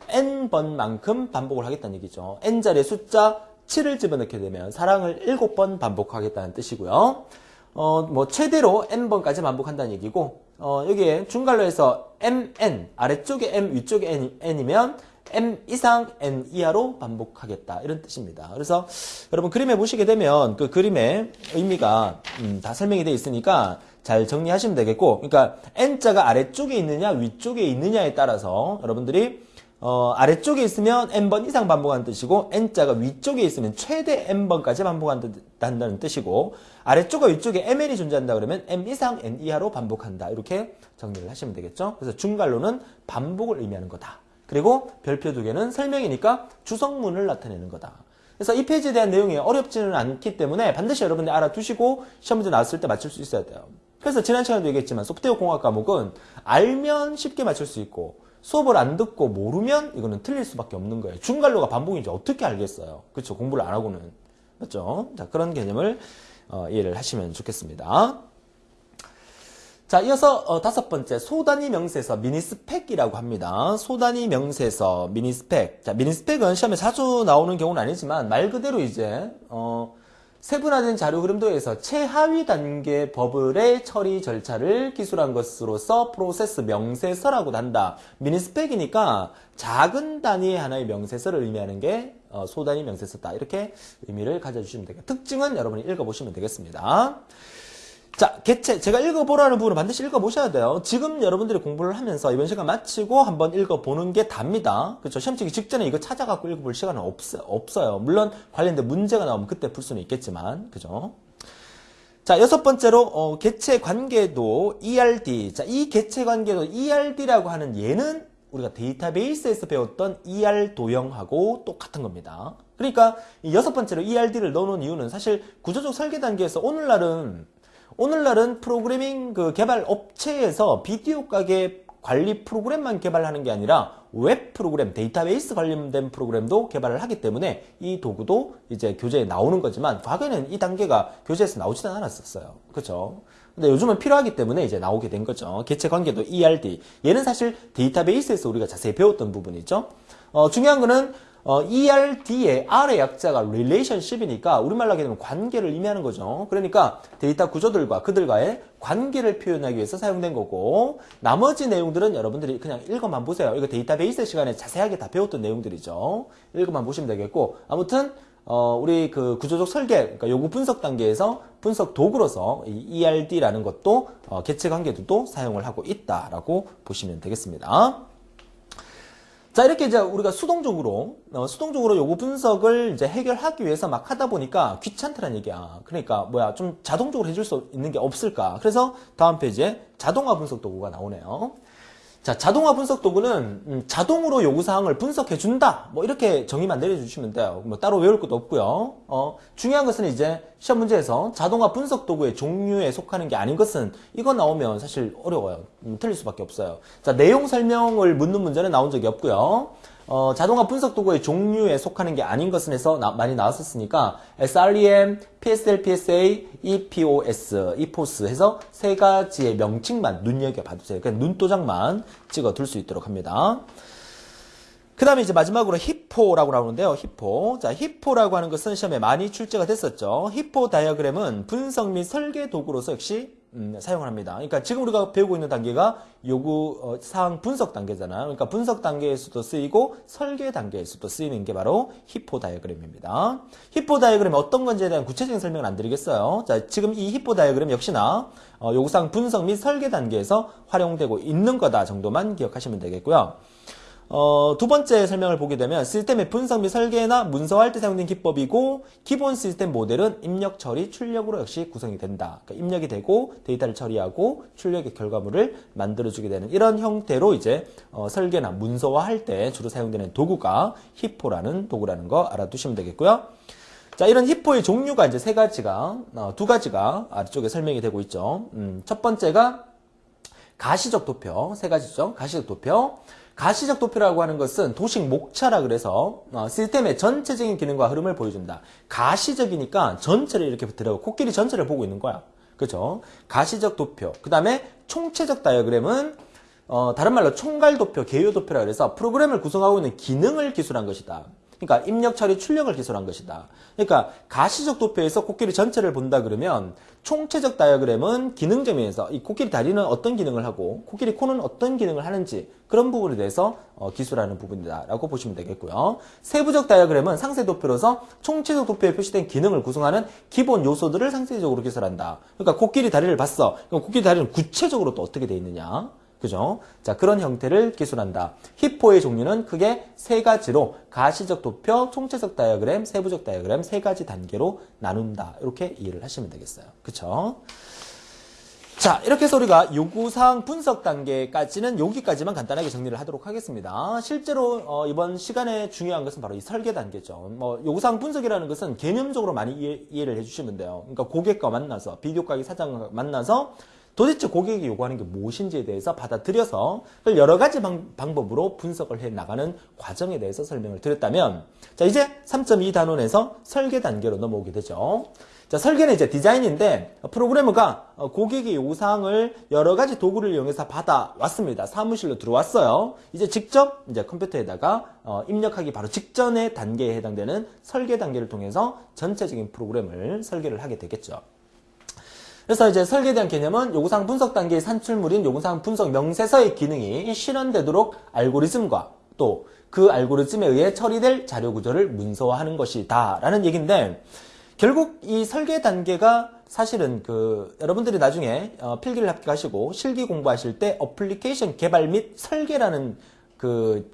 n번만큼 반복을 하겠다는 얘기죠. n자리에 숫자 7을 집어넣게 되면 사랑을 7번 반복하겠다는 뜻이고요. 어, 뭐 최대로 n번까지 반복한다는 얘기고 어, 여기에 중괄로에서 mn 아래쪽에 m 위쪽에 n, n이면 m 이상 n 이하로 반복하겠다 이런 뜻입니다. 그래서 여러분 그림에 보시게 되면 그 그림의 의미가 음, 다 설명이 되어 있으니까 잘 정리하시면 되겠고 그러니까 n자가 아래쪽에 있느냐 위쪽에 있느냐에 따라서 여러분들이 어, 아래쪽에 있으면 n번 이상 반복하는 뜻이고 n자가 위쪽에 있으면 최대 n번까지 반복한다는 뜻이고 아래쪽과 위쪽에 mn이 존재한다 그러면 m 이상 n 이하로 반복한다 이렇게 정리를 하시면 되겠죠. 그래서 중괄로는 반복을 의미하는 거다. 그리고 별표 두 개는 설명이니까 주성문을 나타내는 거다. 그래서 이 페이지에 대한 내용이 어렵지는 않기 때문에 반드시 여러분들 알아두시고 시험 문제 나왔을 때 맞출 수 있어야 돼요. 그래서 지난 시간에도 얘기했지만 소프트웨어 공학 과목은 알면 쉽게 맞출 수 있고 수업을 안 듣고 모르면 이거는 틀릴 수밖에 없는 거예요. 중괄로가 반복인지 어떻게 알겠어요? 그렇죠. 공부를 안 하고는. 맞죠? 자, 그런 개념을 어, 이해를 하시면 좋겠습니다. 자, 이어서 어, 다섯 번째 소단위 명세서 미니스펙이라고 합니다. 소단위 명세서 미니스펙. 자, 미니스펙은 시험에 자주 나오는 경우는 아니지만 말 그대로 이제 어, 세분화된 자료 흐름도에서 최하위 단계 버블의 처리 절차를 기술한 것으로서 프로세스 명세서라고 한다. 미니스펙이니까 작은 단위의 하나의 명세서를 의미하는 게 어, 소단위 명세서다. 이렇게 의미를 가져주시면 되겠습니다. 특징은 여러분이 읽어보시면 되겠습니다. 자, 개체. 제가 읽어보라는 부분을 반드시 읽어보셔야 돼요. 지금 여러분들이 공부를 하면서 이번 시간 마치고 한번 읽어보는 게 답니다. 그렇죠? 시험 치기 직전에 이거 찾아갖고 읽어볼 시간은 없, 없어요. 물론 관련된 문제가 나오면 그때 풀 수는 있겠지만, 그죠? 자, 여섯 번째로, 어, 개체 관계도 ERD. 자, 이 개체 관계도 ERD라고 하는 얘는 우리가 데이터베이스에서 배웠던 ER 도형하고 똑같은 겁니다. 그러니까 이 여섯 번째로 ERD를 넣어놓은 이유는 사실 구조적 설계 단계에서 오늘날은 오늘날은 프로그래밍 그 개발 업체에서 비디오 가게 관리 프로그램만 개발하는 게 아니라 웹 프로그램, 데이터베이스 관련된 프로그램도 개발을 하기 때문에 이 도구도 이제 교재에 나오는 거지만 과거에는 이 단계가 교재에서 나오지는 않았었어요. 그렇죠? 근데 요즘은 필요하기 때문에 이제 나오게 된 거죠. 개체 관계도 ERD. 얘는 사실 데이터베이스에서 우리가 자세히 배웠던 부분이죠. 어, 중요한 거는 어, ERD의 R의 약자가 relationship이니까 우리말로 하게 되면 관계를 의미하는 거죠. 그러니까 데이터 구조들과 그들과의 관계를 표현하기 위해서 사용된 거고 나머지 내용들은 여러분들이 그냥 읽어만 보세요. 이거 데이터베이스 시간에 자세하게 다 배웠던 내용들이죠. 읽어만 보시면 되겠고 아무튼 어, 우리 그 구조적 설계, 그러니까 요구 분석 단계에서 분석 도구로서 이 ERD라는 것도 어, 개체 관계도 사용을 하고 있다라고 보시면 되겠습니다. 자, 이렇게 이제 우리가 수동적으로, 어, 수동적으로 요구 분석을 이제 해결하기 위해서 막 하다 보니까 귀찮더란 얘기야. 그러니까, 뭐야, 좀 자동적으로 해줄 수 있는 게 없을까. 그래서 다음 페이지에 자동화 분석 도구가 나오네요. 자, 자동화 분석 도구는 음, 자동으로 요구사항을 분석해준다. 뭐 이렇게 정의만 내려주시면 돼요. 뭐 따로 외울 것도 없고요. 어, 중요한 것은 이제 시험 문제에서 자동화 분석 도구의 종류에 속하는 게 아닌 것은 이거 나오면 사실 어려워요. 음, 틀릴 수밖에 없어요. 자, 내용 설명을 묻는 문제는 나온 적이 없고요. 어, 자동화 분석 도구의 종류에 속하는 게 아닌 것은 해서 나, 많이 나왔었으니까 SREM, PSL, PSA, EPOS, EPOS 해서 세 가지의 명칭만 눈여겨봐주세요. 그냥 눈도장만 찍어둘 수 있도록 합니다. 그 다음에 이제 마지막으로 히포라고 나오는데요. 히포. 자, 히포라고 하는 것은 시험에 많이 출제가 됐었죠. 히포 다이어그램은 분석 및 설계 도구로서 역시 음, 사용을 합니다. 그러니까 지금 우리가 배우고 있는 단계가 요구 어, 사항 분석 단계잖아요. 그러니까 분석 단계에서도 쓰이고 설계 단계에서도 쓰이는 게 바로 HIPO 다이어그램입니다. HIPO 다이어그램이 어떤 건지에 대한 구체적인 설명을 안 드리겠어요. 자, 지금 이 HIPO 다이어그램 역시나 어, 요구 사항 분석 및 설계 단계에서 활용되고 있는 거다 정도만 기억하시면 되겠고요. 어, 두 번째 설명을 보게 되면 시스템의 분석 및 설계나 문서화할 때 사용된 기법이고 기본 시스템 모델은 입력 처리 출력으로 역시 구성이 된다. 그러니까 입력이 되고 데이터를 처리하고 출력의 결과물을 만들어주게 되는 이런 형태로 이제 어, 설계나 문서화할 때 주로 사용되는 도구가 HIPO라는 도구라는 거 알아두시면 되겠고요. 자, 이런 히포의 종류가 이제 세 가지가, 어, 두 가지가 아래쪽에 설명이 되고 있죠. 음, 첫 번째가 가시적 도표, 세 가지죠. 가시적 도표. 가시적 도표라고 하는 것은 도식 목차라 그래서 어, 시스템의 전체적인 기능과 흐름을 보여준다. 가시적이니까 전체를 이렇게 들어가고 코끼리 전체를 보고 있는 거야. 그죠? 가시적 도표. 그 다음에 총체적 다이어그램은 어, 다른 말로 총괄 도표, 개요 도표라 그래서 프로그램을 구성하고 있는 기능을 기술한 것이다. 그러니까 입력 처리 출력을 기술한 것이다. 그러니까 가시적 도표에서 코끼리 전체를 본다 그러면 총체적 다이어그램은 기능적 면에서 이 코끼리 다리는 어떤 기능을 하고 코끼리 코는 어떤 기능을 하는지 그런 부분에 대해서 어, 기술하는 부분이다라고 보시면 되겠고요. 세부적 다이어그램은 상세 도표로서 총체적 도표에 표시된 기능을 구성하는 기본 요소들을 상세적으로 기술한다. 그러니까 코끼리 다리를 봤어. 그럼 코끼리 다리는 구체적으로 또 어떻게 돼 있느냐? 그죠? 자, 그런 형태를 기술한다. HIPO의 종류는 크게 세 가지로 가시적 도표, 총체적 다이어그램, 세부적 다이어그램 세 가지 단계로 나눈다. 이렇게 이해를 하시면 되겠어요. 그쵸? 자, 이렇게 해서 우리가 요구사항 분석 단계까지는 여기까지만 간단하게 정리를 하도록 하겠습니다. 실제로 어, 이번 시간에 중요한 것은 바로 이 설계 단계죠. 뭐 요구사항 분석이라는 것은 개념적으로 많이 이해, 를 해주시면 돼요. 그러니까 고객과 만나서 비디오 가게 사장과 만나서 도대체 고객이 요구하는 게 무엇인지에 대해서 받아들여서 여러 가지 방, 법으로 분석을 해 나가는 과정에 대해서 설명을 드렸다면 자 이제 3.2 단원에서 설계 단계로 넘어오게 되죠. 자 설계는 이제 디자인인데 프로그래머가 고객의 요구사항을 여러 가지 도구를 이용해서 받아왔습니다. 사무실로 들어왔어요. 이제 직접 이제 컴퓨터에다가 어, 입력하기 바로 직전의 단계에 해당되는 설계 단계를 통해서 전체적인 프로그램을 설계를 하게 되겠죠. 그래서 이제 설계에 대한 개념은 요구사항 분석 단계의 산출물인 요구사항 분석 명세서의 기능이 실현되도록 알고리즘과 또 그 알고리즘에 의해 처리될 자료 구조를 문서화하는 것이다. 라는 얘기인데 결국 이 설계 단계가 사실은 그 여러분들이 나중에 어, 필기를 합격하시고 실기 공부하실 때 어플리케이션 개발 및 설계라는 그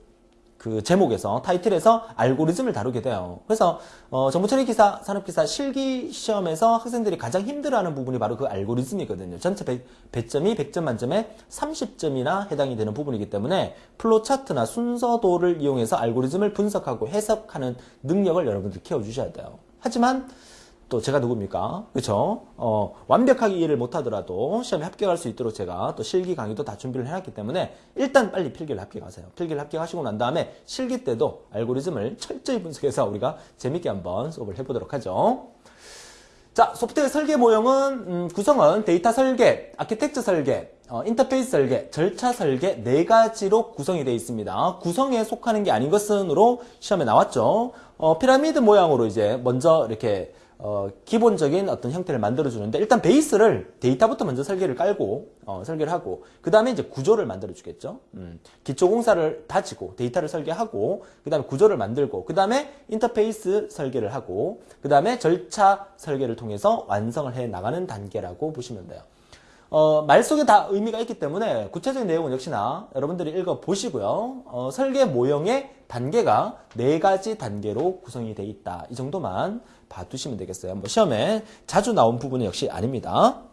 그 제목에서 타이틀에서 알고리즘을 다루게 돼요. 그래서 어, 정보 처리 기사, 산업 기사 실기 시험에서 학생들이 가장 힘들어하는 부분이 바로 그 알고리즘이거든요. 전체 100, 점이 100점 만점에 30점이나 해당이 되는 부분이기 때문에 플로 차트나 순서도를 이용해서 알고리즘을 분석하고 해석하는 능력을 여러분들 키워 주셔야 돼요. 하지만 또 제가 누굽니까? 그쵸? 어, 완벽하게 이해를 못하더라도 시험에 합격할 수 있도록 제가 또 실기 강의도 다 준비를 해놨기 때문에 일단 빨리 필기를 합격하세요. 필기를 합격하시고 난 다음에 실기 때도 알고리즘을 철저히 분석해서 우리가 재밌게 한번 수업을 해보도록 하죠. 자, 소프트웨어 설계 모형은 음, 구성은 데이터 설계, 아키텍처 설계, 어, 인터페이스 설계, 절차 설계 네 가지로 구성이 되어 있습니다. 구성에 속하는 게 아닌 것은으로 시험에 나왔죠. 어, 피라미드 모양으로 이제 먼저 이렇게 어, 기본적인 어떤 형태를 만들어 주는데 일단 베이스를 데이터부터 먼저 설계를 깔고 어, 설계를 하고 그 다음에 이제 구조를 만들어 주겠죠. 음, 기초 공사를 다지고 데이터를 설계하고 그 다음에 구조를 만들고 그 다음에 인터페이스 설계를 하고 그 다음에 절차 설계를 통해서 완성을 해 나가는 단계라고 보시면 돼요. 어, 말 속에 다 의미가 있기 때문에 구체적인 내용은 역시나 여러분들이 읽어 보시고요. 어, 설계 모형의 단계가 네 가지 단계로 구성이 되어 있다. 이 정도만 봐두시면 되겠어요. 뭐 시험에 자주 나온 부분은 역시 아닙니다.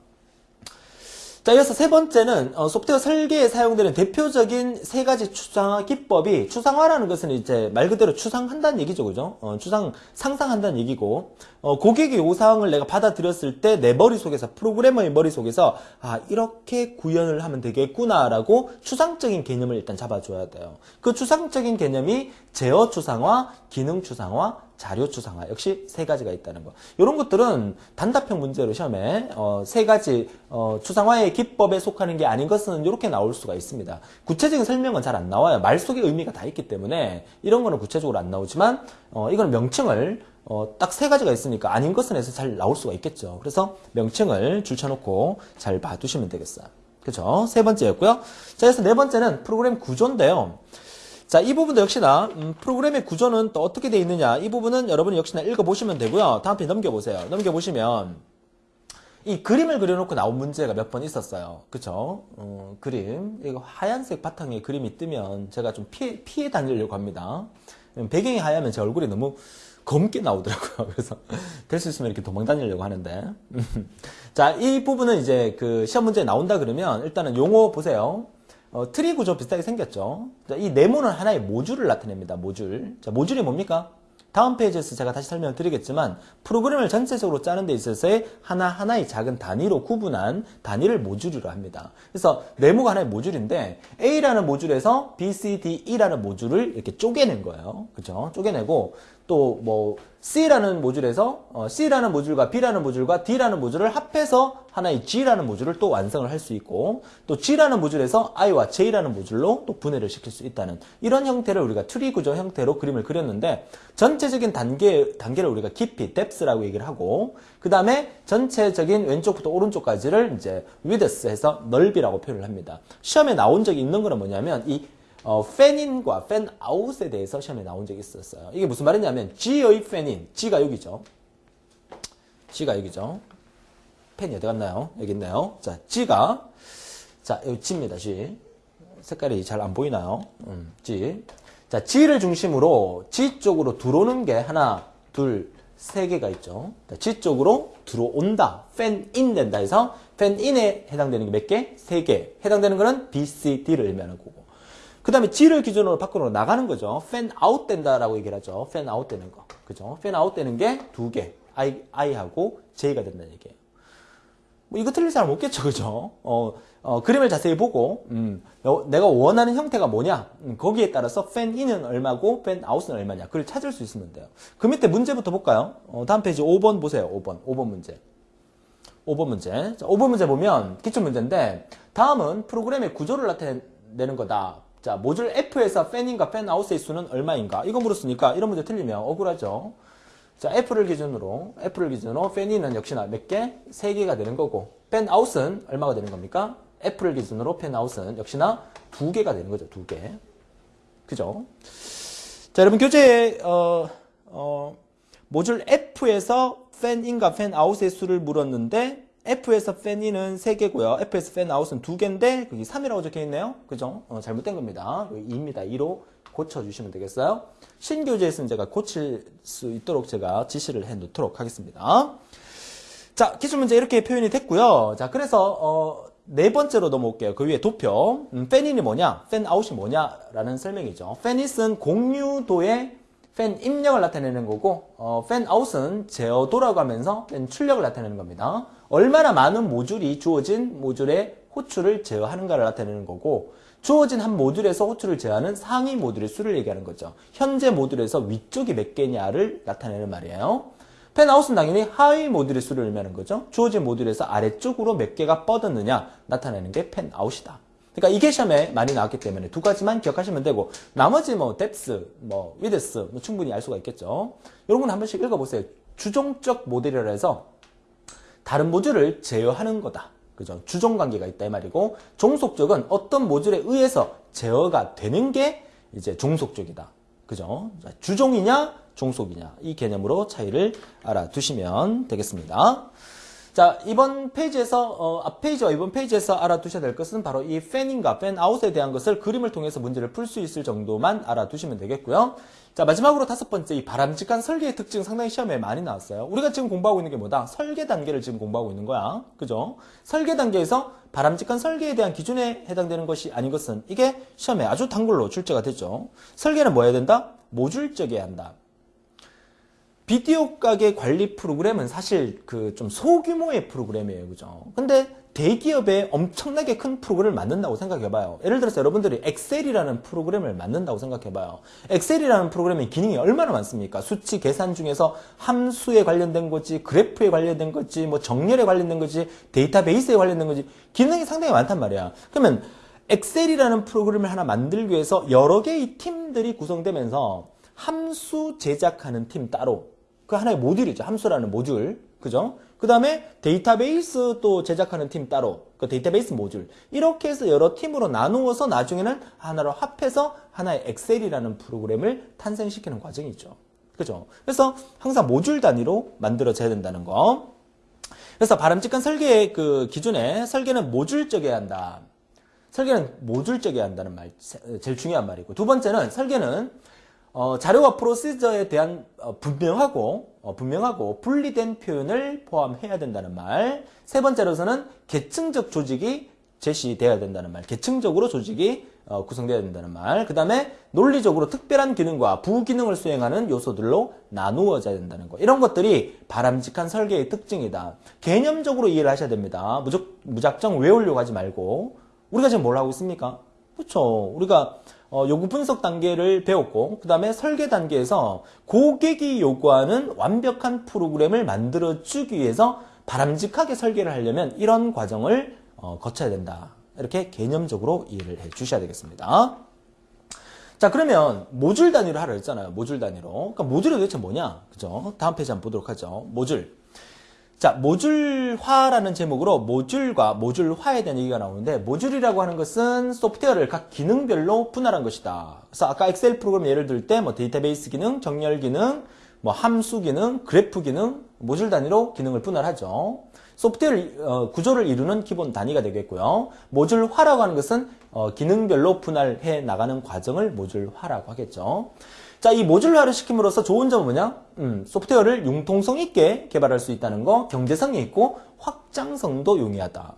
자, 이어서 세 번째는 어, 소프트웨어 설계에 사용되는 대표적인 세 가지 추상화 기법이 추상화라는 것은 이제 말 그대로 추상한다는 얘기죠, 그죠? 어, 추상 상상한다는 얘기고 어, 고객의 요사항을 내가 받아들였을 때 내 머릿속에서 프로그래머의 머릿속에서 아 이렇게 구현을 하면 되겠구나라고 추상적인 개념을 일단 잡아줘야 돼요. 그 추상적인 개념이 제어 추상화, 기능 추상화, 자료 추상화 역시 세 가지가 있다는 거. 이런 것들은 단답형 문제로 시험에 어, 세 가지 어, 추상화의 기법에 속하는 게 아닌 것은 이렇게 나올 수가 있습니다. 구체적인 설명은 잘 안 나와요. 말 속에 의미가 다 있기 때문에 이런 거는 구체적으로 안 나오지만 어, 이건 명칭을 어, 딱 세 가지가 있으니까 아닌 것은 해서 잘 나올 수가 있겠죠. 그래서 명칭을 줄쳐놓고 잘 봐두시면 되겠어요. 그죠? 세 번째였고요. 자, 그래서 네 번째는 프로그램 구조인데요. 자, 이 부분도 역시나 음, 프로그램의 구조는 또 어떻게 되어 있느냐 이 부분은 여러분이 역시나 읽어보시면 되고요. 다음 페이지 넘겨보세요. 넘겨보시면 이 그림을 그려놓고 나온 문제가 몇 번 있었어요. 그쵸? 어, 그림. 이거 하얀색 바탕에 그림이 뜨면 제가 좀 피해, 피해 다니려고 합니다. 배경이 하얗면 제 얼굴이 너무 검게 나오더라고요. 그래서 될 수 있으면 이렇게 도망 다니려고 하는데. 자, 이 부분은 이제 그 시험 문제에 나온다 그러면 일단은 용어 보세요. 어, 트리 구조 비슷하게 생겼죠. 자, 이 네모는 하나의 모듈을 나타냅니다. 모듈. 자, 모듈이 뭡니까? 다음 페이지에서 제가 다시 설명을 드리겠지만 프로그램을 전체적으로 짜는 데 있어서의 하나하나의 작은 단위로 구분한 단위를 모듈이라고 합니다. 그래서 네모가 하나의 모듈인데 A라는 모듈에서 B, C, D, E라는 모듈을 이렇게 쪼개낸 거예요. 그죠? 쪼개내고 또 뭐 C라는 모듈에서 어, C라는 모듈과 B라는 모듈과 D라는 모듈을 합해서 하나의 G라는 모듈을 또 완성을 할 수 있고 또 G라는 모듈에서 I와 J라는 모듈로 또 분해를 시킬 수 있다는 이런 형태를 우리가 트리 구조 형태로 그림을 그렸는데 전체적인 단계 단계를 우리가 깊이 depth라고 얘기를 하고 그 다음에 전체적인 왼쪽부터 오른쪽까지를 이제 width해서 넓이라고 표현을 합니다. 시험에 나온 적이 있는 거는 뭐냐면 이 어, 팬인과 팬아웃에 대해서 시험에 나온 적이 있었어요. 이게 무슨 말이냐면 G의 팬인, G가 여기죠. G가 여기죠. 팬이 어디 갔나요? 여기 있네요. 자, G가 자, 여기 G입니다. G. 색깔이 잘 안 보이나요? 음, G. 자, G를 중심으로 G 쪽으로 들어오는 게 하나, 둘, 세 개가 있죠. 자, G 쪽으로 들어온다. 팬인 된다 해서 팬인에 해당되는 게 몇 개? 세 개. 해당되는 거는 B, C, D를 의미하는 거고. 그 다음에 G를 기준으로 밖으로 나가는 거죠. fan out 된다라고 얘기를 하죠. fan out 되는 거. 그죠? fan out 되는 게 두 개. I, I하고 J가 된다는 얘기예요. 뭐 이거 틀릴 사람 없겠죠. 그죠? 어, 어, 그림을 자세히 보고, 음, 내가 원하는 형태가 뭐냐? 음, 거기에 따라서 fan in은 얼마고 fan out은 얼마냐? 그걸 찾을 수 있으면 돼요. 그 밑에 문제부터 볼까요? 어, 다음 페이지 5번 보세요. 5번. 5번 문제. 5번 문제. 자, 5번 문제 보면 기출 문제인데, 다음은 프로그램의 구조를 나타내는 거다. 자, 모듈 F에서 fan in과 fan out의 수는 얼마인가? 이거 물었으니까 이런 문제 틀리면 억울하죠. 자, F를 기준으로, F를 기준으로 팬인은 역시나 몇 개? 3개가 되는 거고, 팬 아웃은 얼마가 되는 겁니까? F를 기준으로 팬 아웃은 역시나 2개가 되는 거죠, 2개. 그죠? 자, 여러분 교재에, 어, 어, 모듈 F에서 팬인과 팬 아웃의 수를 물었는데, F에서 팬인은 3개고요. F에서 팬 아웃은 2개인데 거기 3이라고 적혀 있네요. 그죠? 어, 잘못된 겁니다. 여기 2입니다. 2로 고쳐주시면 되겠어요. 신교재에서는 제가 고칠 수 있도록 제가 지시를 해 놓도록 하겠습니다. 자, 기출문제 이렇게 표현이 됐고요. 자, 그래서 어, 네 번째로 넘어올게요. 그 위에 도표. 음, 팬인이 뭐냐? 팬 아웃이 뭐냐라는 설명이죠. 팬잇은 공유도의 팬 입력을 나타내는 거고 어, 팬 아웃은 제어 돌아가면서 팬 출력을 나타내는 겁니다. 얼마나 많은 모듈이 주어진 모듈의 호출을 제어하는가를 나타내는 거고 주어진 한 모듈에서 호출을 제어하는 상위 모듈의 수를 얘기하는 거죠. 현재 모듈에서 위쪽이 몇 개냐를 나타내는 말이에요. 팬아웃은 당연히 하위 모듈의 수를 의미하는 거죠. 주어진 모듈에서 아래쪽으로 몇 개가 뻗었느냐 나타내는 게 팬아웃이다. 그러니까 이게 시험에 많이 나왔기 때문에 두 가지만 기억하시면 되고 나머지 뭐 depth, 뭐 width 뭐 충분히 알 수가 있겠죠. 여러분 한 번씩 읽어보세요. 주종적 모델이라 해서 다른 모듈을 제어하는 거다. 그죠? 주종 관계가 있다 이 말이고 종속적은 어떤 모듈에 의해서 제어가 되는 게 이제 종속적이다. 그죠? 주종이냐 종속이냐 이 개념으로 차이를 알아두시면 되겠습니다. 자, 이번 페이지에서, 어, 앞 페이지와 이번 페이지에서 알아두셔야 될 것은 바로 이 팬인과 팬아웃에 대한 것을 그림을 통해서 문제를 풀 수 있을 정도만 알아두시면 되겠고요. 자, 마지막으로 다섯 번째, 이 바람직한 설계의 특징 상당히 시험에 많이 나왔어요. 우리가 지금 공부하고 있는 게 뭐다? 설계 단계를 지금 공부하고 있는 거야. 그죠? 설계 단계에서 바람직한 설계에 대한 기준에 해당되는 것이 아닌 것은 이게 시험에 아주 단골로 출제가 되죠. 설계는 뭐 해야 된다? 모듈적이어야 한다. 비디오 가게 관리 프로그램은 사실 그 좀 소규모의 프로그램이에요. 그죠? 근데 대기업에 엄청나게 큰 프로그램을 만든다고 생각해봐요. 예를 들어서 여러분들이 엑셀이라는 프로그램을 만든다고 생각해봐요. 엑셀이라는 프로그램의 기능이 얼마나 많습니까? 수치 계산 중에서 함수에 관련된 거지, 그래프에 관련된 거지, 뭐 정렬에 관련된 거지, 데이터베이스에 관련된 거지, 기능이 상당히 많단 말이야. 그러면 엑셀이라는 프로그램을 하나 만들기 위해서 여러 개의 팀들이 구성되면서 함수 제작하는 팀 따로, 그 하나의 모듈이죠. 함수라는 모듈. 그죠? 그 다음에 데이터베이스 또 제작하는 팀 따로. 그 데이터베이스 모듈. 이렇게 해서 여러 팀으로 나누어서 나중에는 하나로 합해서 하나의 엑셀이라는 프로그램을 탄생시키는 과정이죠. 그죠? 그래서 항상 모듈 단위로 만들어져야 된다는 거. 그래서 바람직한 설계의 그 기준에 설계는 모듈적이어야 한다. 설계는 모듈적이어야 한다는 말 제일 중요한 말이고 두 번째는 설계는 어, 자료와 프로시저에 대한 어, 분명하고 어, 분명하고 분리된 표현을 포함해야 된다는 말. 세 번째로서는 계층적 조직이 제시되어야 된다는 말. 계층적으로 조직이 어, 구성되어야 된다는 말. 그 다음에 논리적으로 특별한 기능과 부기능을 수행하는 요소들로 나누어져야 된다는 거. 이런 것들이 바람직한 설계의 특징이다. 개념적으로 이해를 하셔야 됩니다. 무작, 무작정 외우려고 하지 말고. 우리가 지금 뭘 하고 있습니까? 그렇죠. 우리가 어, 요구 분석 단계를 배웠고 그 다음에 설계 단계에서 고객이 요구하는 완벽한 프로그램을 만들어주기 위해서 바람직하게 설계를 하려면 이런 과정을 어, 거쳐야 된다. 이렇게 개념적으로 이해를 해 주셔야 되겠습니다. 자 그러면 모듈 단위로 하라 했잖아요. 모듈 단위로. 그러니까 모듈이 도대체 뭐냐? 그죠? 다음 페이지 한번 보도록 하죠. 모듈. 자, 모듈화라는 제목으로 모듈과 모듈화에 대한 얘기가 나오는데 모듈이라고 하는 것은 소프트웨어를 각 기능별로 분할한 것이다. 그래서 아까 엑셀 프로그램 예를 들 때 뭐 데이터베이스 기능, 정렬 기능, 뭐 함수 기능, 그래프 기능, 모듈 단위로 기능을 분할하죠. 소프트웨어 어, 구조를 이루는 기본 단위가 되겠고요. 모듈화라고 하는 것은 어, 기능별로 분할해 나가는 과정을 모듈화라고 하겠죠. 자, 이 모듈화를 시킴으로써 좋은 점은 뭐냐? 음, 소프트웨어를 융통성 있게 개발할 수 있다는 거, 경제성이 있고 확장성도 용이하다.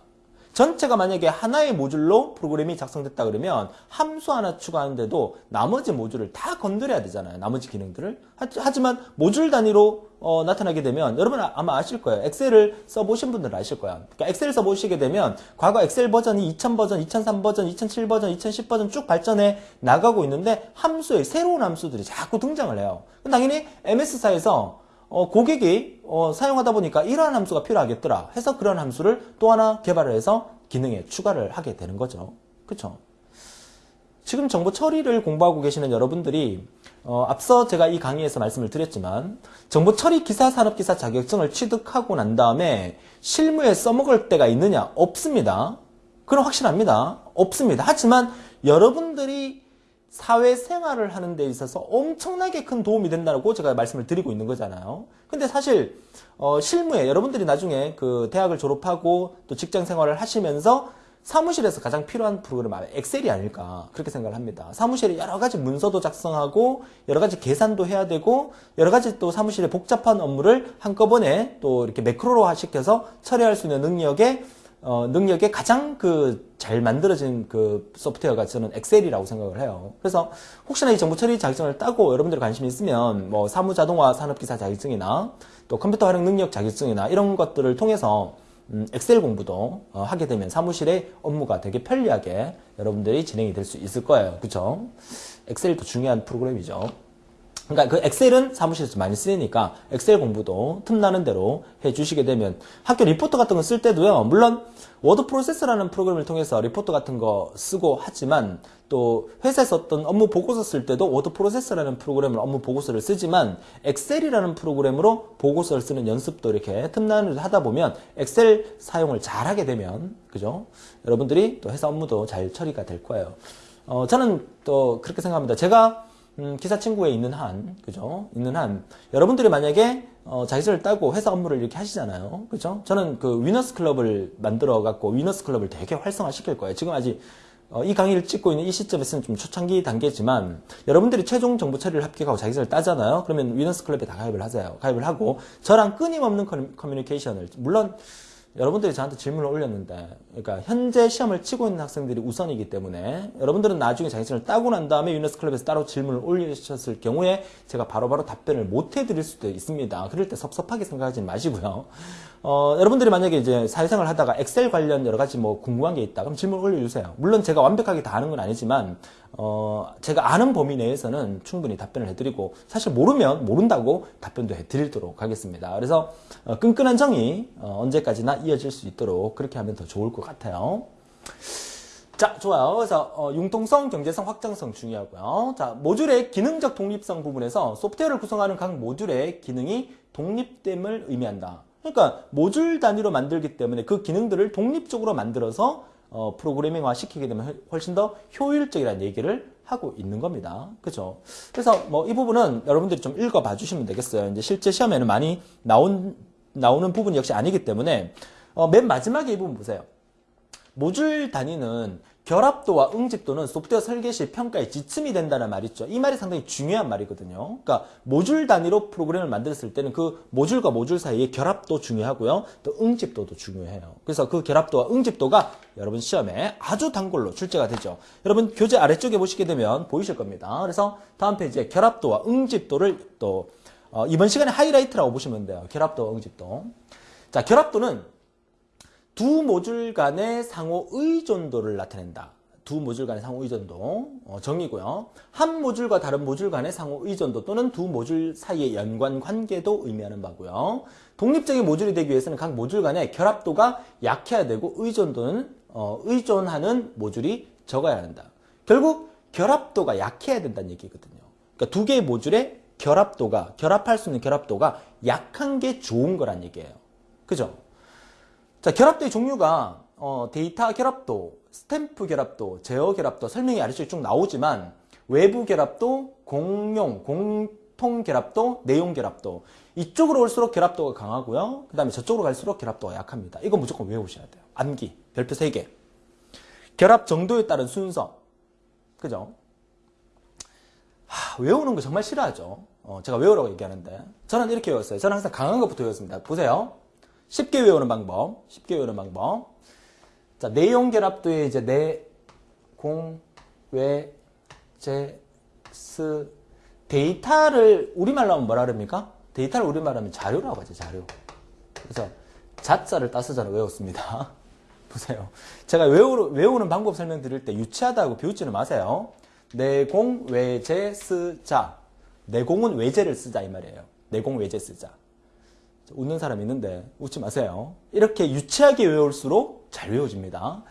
전체가 만약에 하나의 모듈로 프로그램이 작성됐다 그러면 함수 하나 추가하는데도 나머지 모듈을 다 건드려야 되잖아요. 나머지 기능들을. 하지만 모듈 단위로 어, 나타나게 되면 여러분 아마 아실 거예요. 엑셀을 써보신 분들은 아실 거야. 그러니까 엑셀 써보시게 되면 과거 엑셀 버전이 2000 버전, 2003 버전, 2007 버전, 2010 버전 쭉 발전해 나가고 있는데 함수에 새로운 함수들이 자꾸 등장을 해요. 당연히 MS사에서 어, 고객이 어, 사용하다 보니까 이러한 함수가 필요하겠더라 해서 그런 함수를 또 하나 개발을 해서 기능에 추가를 하게 되는 거죠. 그렇죠? 지금 정보 처리를 공부하고 계시는 여러분들이 어, 앞서 제가 이 강의에서 말씀을 드렸지만 정보 처리 기사 산업 기사 자격증을 취득하고 난 다음에 실무에 써먹을 때가 있느냐 없습니다. 그건 확실합니다. 없습니다. 하지만 여러분들이 사회생활을 하는 데 있어서 엄청나게 큰 도움이 된다고 제가 말씀을 드리고 있는 거잖아요. 근데 사실 어, 실무에 여러분들이 나중에 그 대학을 졸업하고 또 직장 생활을 하시면서 사무실에서 가장 필요한 프로그램은 엑셀이 아닐까 그렇게 생각을 합니다. 사무실에 여러 가지 문서도 작성하고 여러 가지 계산도 해야 되고 여러 가지 또 사무실의 복잡한 업무를 한꺼번에 또 이렇게 매크로화 시켜서 처리할 수 있는 능력에 어, 능력에 가장 그 잘 만들어진 그 소프트웨어가 저는 엑셀이라고 생각을 해요. 그래서 혹시나 이 정보 처리 자격증을 따고 여러분들 관심이 있으면 뭐 사무 자동화 산업기사 자격증이나 또 컴퓨터 활용 능력 자격증이나 이런 것들을 통해서 음, 엑셀 공부도 어, 하게 되면 사무실의 업무가 되게 편리하게 여러분들이 진행이 될 수 있을 거예요. 그쵸? 엑셀도 중요한 프로그램이죠. 그러니까 그 엑셀은 사무실에서 많이 쓰니까 엑셀 공부도 틈나는 대로 해주시게 되면 학교 리포트 같은 거 쓸 때도요. 물론 워드 프로세스라는 프로그램을 통해서 리포트 같은 거 쓰고 하지만 또 회사에서 어떤 업무 보고서 쓸 때도 워드 프로세스라는 프로그램을 업무 보고서를 쓰지만 엑셀이라는 프로그램으로 보고서를 쓰는 연습도 이렇게 틈나는 하다 보면 엑셀 사용을 잘 하게 되면 그죠? 여러분들이 또 회사 업무도 잘 처리가 될 거예요. 어, 저는 또 그렇게 생각합니다. 제가 음, 기사 친구에 있는 한, 그죠? 있는 한, 여러분들이 만약에, 어, 자격증을 따고 회사 업무를 이렇게 하시잖아요. 그죠? 저는 그 위너스 클럽을 만들어 갖고 위너스 클럽을 되게 활성화 시킬 거예요. 지금 아직, 어, 이 강의를 찍고 있는 이 시점에서는 좀 초창기 단계지만, 여러분들이 최종 정보 처리를 합격하고 자격증을 따잖아요. 그러면 위너스 클럽에 다 가입을 하세요. 가입을 하고, 저랑 끊임없는 커뮤니케이션을, 물론, 여러분들이 저한테 질문을 올렸는데, 그러니까 현재 시험을 치고 있는 학생들이 우선이기 때문에 여러분들은 나중에 자격증을 따고 난 다음에 유네스 클럽에서 따로 질문을 올리셨을 경우에 제가 바로바로 바로 답변을 못 해드릴 수도 있습니다. 그럴 때 섭섭하게 생각하지 마시고요. 어, 여러분들이 만약에 이제 사회생활 하다가 엑셀 관련 여러 가지 뭐 궁금한 게 있다. 그럼 질문 올려주세요. 물론 제가 완벽하게 다 아는 건 아니지만, 어, 제가 아는 범위 내에서는 충분히 답변을 해드리고, 사실 모르면 모른다고 답변도 해드리도록 하겠습니다. 그래서, 어, 끈끈한 정이, 어, 언제까지나 이어질 수 있도록 그렇게 하면 더 좋을 것 같아요. 자, 좋아요. 그래서 어, 융통성, 경제성, 확장성 중요하고요. 자, 모듈의 기능적 독립성 부분에서 소프트웨어를 구성하는 각 모듈의 기능이 독립됨을 의미한다. 그러니까 모듈 단위로 만들기 때문에 그 기능들을 독립적으로 만들어서 어, 프로그래밍화 시키게 되면 훨씬 더 효율적이라는 얘기를 하고 있는 겁니다. 그죠? 그래서 뭐 이 부분은 여러분들이 좀 읽어봐 주시면 되겠어요. 이제 실제 시험에는 많이 나온 나오는 부분 역시 아니기 때문에 어, 맨 마지막에 이 부분 보세요. 모듈 단위는 결합도와 응집도는 소프트웨어 설계 시 평가의 지침이 된다는 말이 있죠. 이 말이 상당히 중요한 말이거든요. 그러니까 모듈 단위로 프로그램을 만들었을 때는 그 모듈과 모듈 사이의 결합도 중요하고요. 또 응집도도 중요해요. 그래서 그 결합도와 응집도가 여러분 시험에 아주 단골로 출제가 되죠. 여러분 교재 아래쪽에 보시게 되면 보이실 겁니다. 그래서 다음 페이지에 결합도와 응집도를 또 어, 이번 시간에 하이라이트라고 보시면 돼요. 결합도와 응집도. 자, 결합도는 두 모듈 간의 상호 의존도를 나타낸다. 두 모듈 간의 상호 의존도 어, 정의고요. 한 모듈과 다른 모듈 간의 상호 의존도 또는 두 모듈 사이의 연관 관계도 의미하는 바고요. 독립적인 모듈이 되기 위해서는 각 모듈 간의 결합도가 약해야 되고 의존도는 어, 의존하는 모듈이 적어야 한다. 결국 결합도가 약해야 된다는 얘기거든요. 그러니까 두 개의 모듈의 결합도가 결합할 수 있는 결합도가 약한 게 좋은 거란 얘기예요. 그죠? 자, 결합도의 종류가 어, 데이터 결합도, 스탬프 결합도, 제어 결합도 설명이 아래쪽에 쭉 나오지만 외부 결합도, 공용, 공통 결합도, 내용 결합도 이쪽으로 올수록 결합도가 강하고요. 그 다음에 저쪽으로 갈수록 결합도가 약합니다. 이거 무조건 외우셔야 돼요. 암기, 별표 3개. 결합 정도에 따른 순서. 그죠? 하, 외우는 거 정말 싫어하죠. 어, 제가 외우라고 얘기하는데. 저는 이렇게 외웠어요. 저는 항상 강한 것부터 외웠습니다. 보세요. 쉽게 외우는 방법. 쉽게 외우는 방법. 자, 내용 결합도에 이제 내, 공, 외, 제, 스, 데이터를 우리말로 하면 뭐라 그럽니까? 데이터를 우리말로 하면 자료라고 하죠, 자료. 그래서 자자를 따서자로 외웠습니다. 보세요. 제가 외우, 외우는 방법 설명드릴 때 유치하다고 비웃지는 마세요. 내공, 외제, 쓰자. 내공은 외제를 쓰자 이 말이에요. 내공, 외제 쓰자. 웃는 사람 있는데 웃지 마세요. 이렇게 유치하게 외울수록 잘 외워집니다.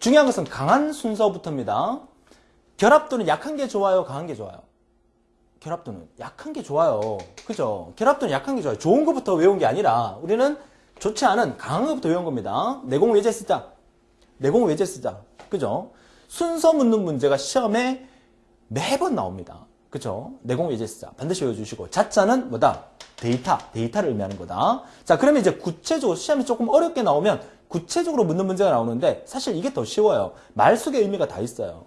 중요한 것은 강한 순서부터입니다. 결합도는 약한 게 좋아요, 강한 게 좋아요? 결합도는 약한 게 좋아요. 그죠? 결합도는 약한 게 좋아요. 좋은 것부터 외운 게 아니라 우리는 좋지 않은 강한 것부터 외운 겁니다. 내공 외제 쓰자. 내공 외제 쓰자. 그죠? 순서 묻는 문제가 시험에 매번 나옵니다. 그죠? 내공 외제 쓰자. 반드시 외워주시고. 자자는 뭐다? 데이터. 데이터를 의미하는 거다. 자, 그러면 이제 구체적으로 시험이 조금 어렵게 나오면 구체적으로 묻는 문제가 나오는데 사실 이게 더 쉬워요. 말 속에 의미가 다 있어요.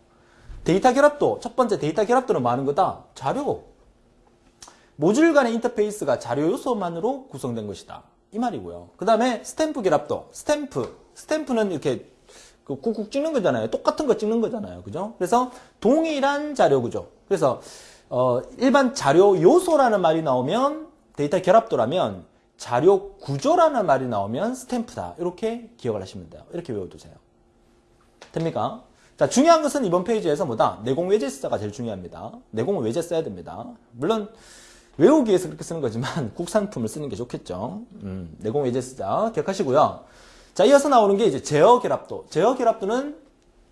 데이터 결합도, 첫 번째 데이터 결합도는 뭐 하는 거다? 자료. 모듈 간의 인터페이스가 자료 요소만으로 구성된 것이다. 이 말이고요. 그 다음에 스탬프 결합도. 스탬프. 스탬프는 이렇게 그 꾹꾹 찍는 거잖아요. 똑같은 거 찍는 거잖아요. 그죠? 그래서 동일한 자료 구조. 그래서 어, 일반 자료 요소라는 말이 나오면 데이터 결합도라면 자료 구조라는 말이 나오면 스탬프다. 이렇게 기억을 하시면 돼요. 이렇게 외워두세요. 됩니까? 자, 중요한 것은 이번 페이지에서 뭐다? 내공 외제 숫자가 제일 중요합니다. 내공은 외제 써야 됩니다. 물론 외우기 위해서 그렇게 쓰는 거지만 국산품을 쓰는 게 좋겠죠. 음, 내공 외제 숫자 기억하시고요. 자, 이어서 나오는 게 이제 제어 결합도. 제어 결합도는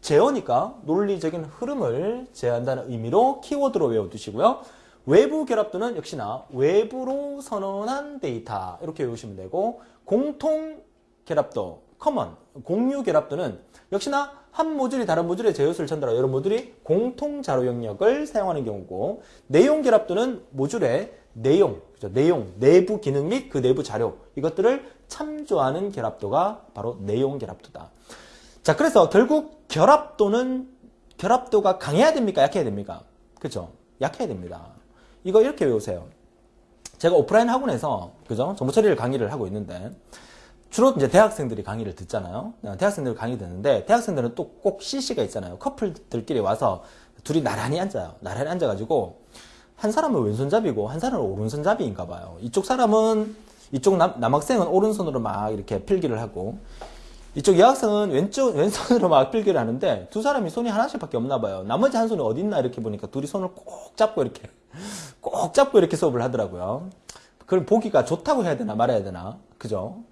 제어니까 논리적인 흐름을 제한다는 의미로 키워드로 외워두시고요. 외부 결합도는 역시나 외부로 선언한 데이터 이렇게 외우시면 되고 공통 결합도, common, 공유 결합도는 역시나 한 모듈이 다른 모듈의 제어 요소를 전달하고 여러 모듈이 공통 자료 영역을 사용하는 경우고 내용 결합도는 모듈의 내용, 그죠? 내용, 내부 기능 및 그 내부 자료 이것들을 참조하는 결합도가 바로 내용 결합도다. 자, 그래서 결국 결합도는 결합도가 강해야 됩니까? 약해야 됩니까? 그죠? 약해야 됩니다. 이거 이렇게 외우세요. 제가 오프라인 학원에서 그죠? 정보 처리를 강의를 하고 있는데 주로 이제 대학생들이 강의를 듣잖아요. 대학생들 강의 듣는데 대학생들은 또 꼭 CC가 있잖아요. 커플들끼리 와서 둘이 나란히 앉아요. 나란히 앉아가지고 한 사람은 왼손잡이고 한 사람은 오른손잡이인가 봐요. 이쪽 사람은 이쪽 남, 남학생은 오른손으로 막 이렇게 필기를 하고 이쪽 여학생은 왼쪽 왼손으로 막 필기를 하는데 두 사람이 손이 하나씩밖에 없나 봐요. 나머지 한 손이 어디 있나 이렇게 보니까 둘이 손을 꼭 잡고 이렇게 꼭 잡고 이렇게 수업을 하더라고요. 그걸 보기가 좋다고 해야 되나 말아야 되나 그죠?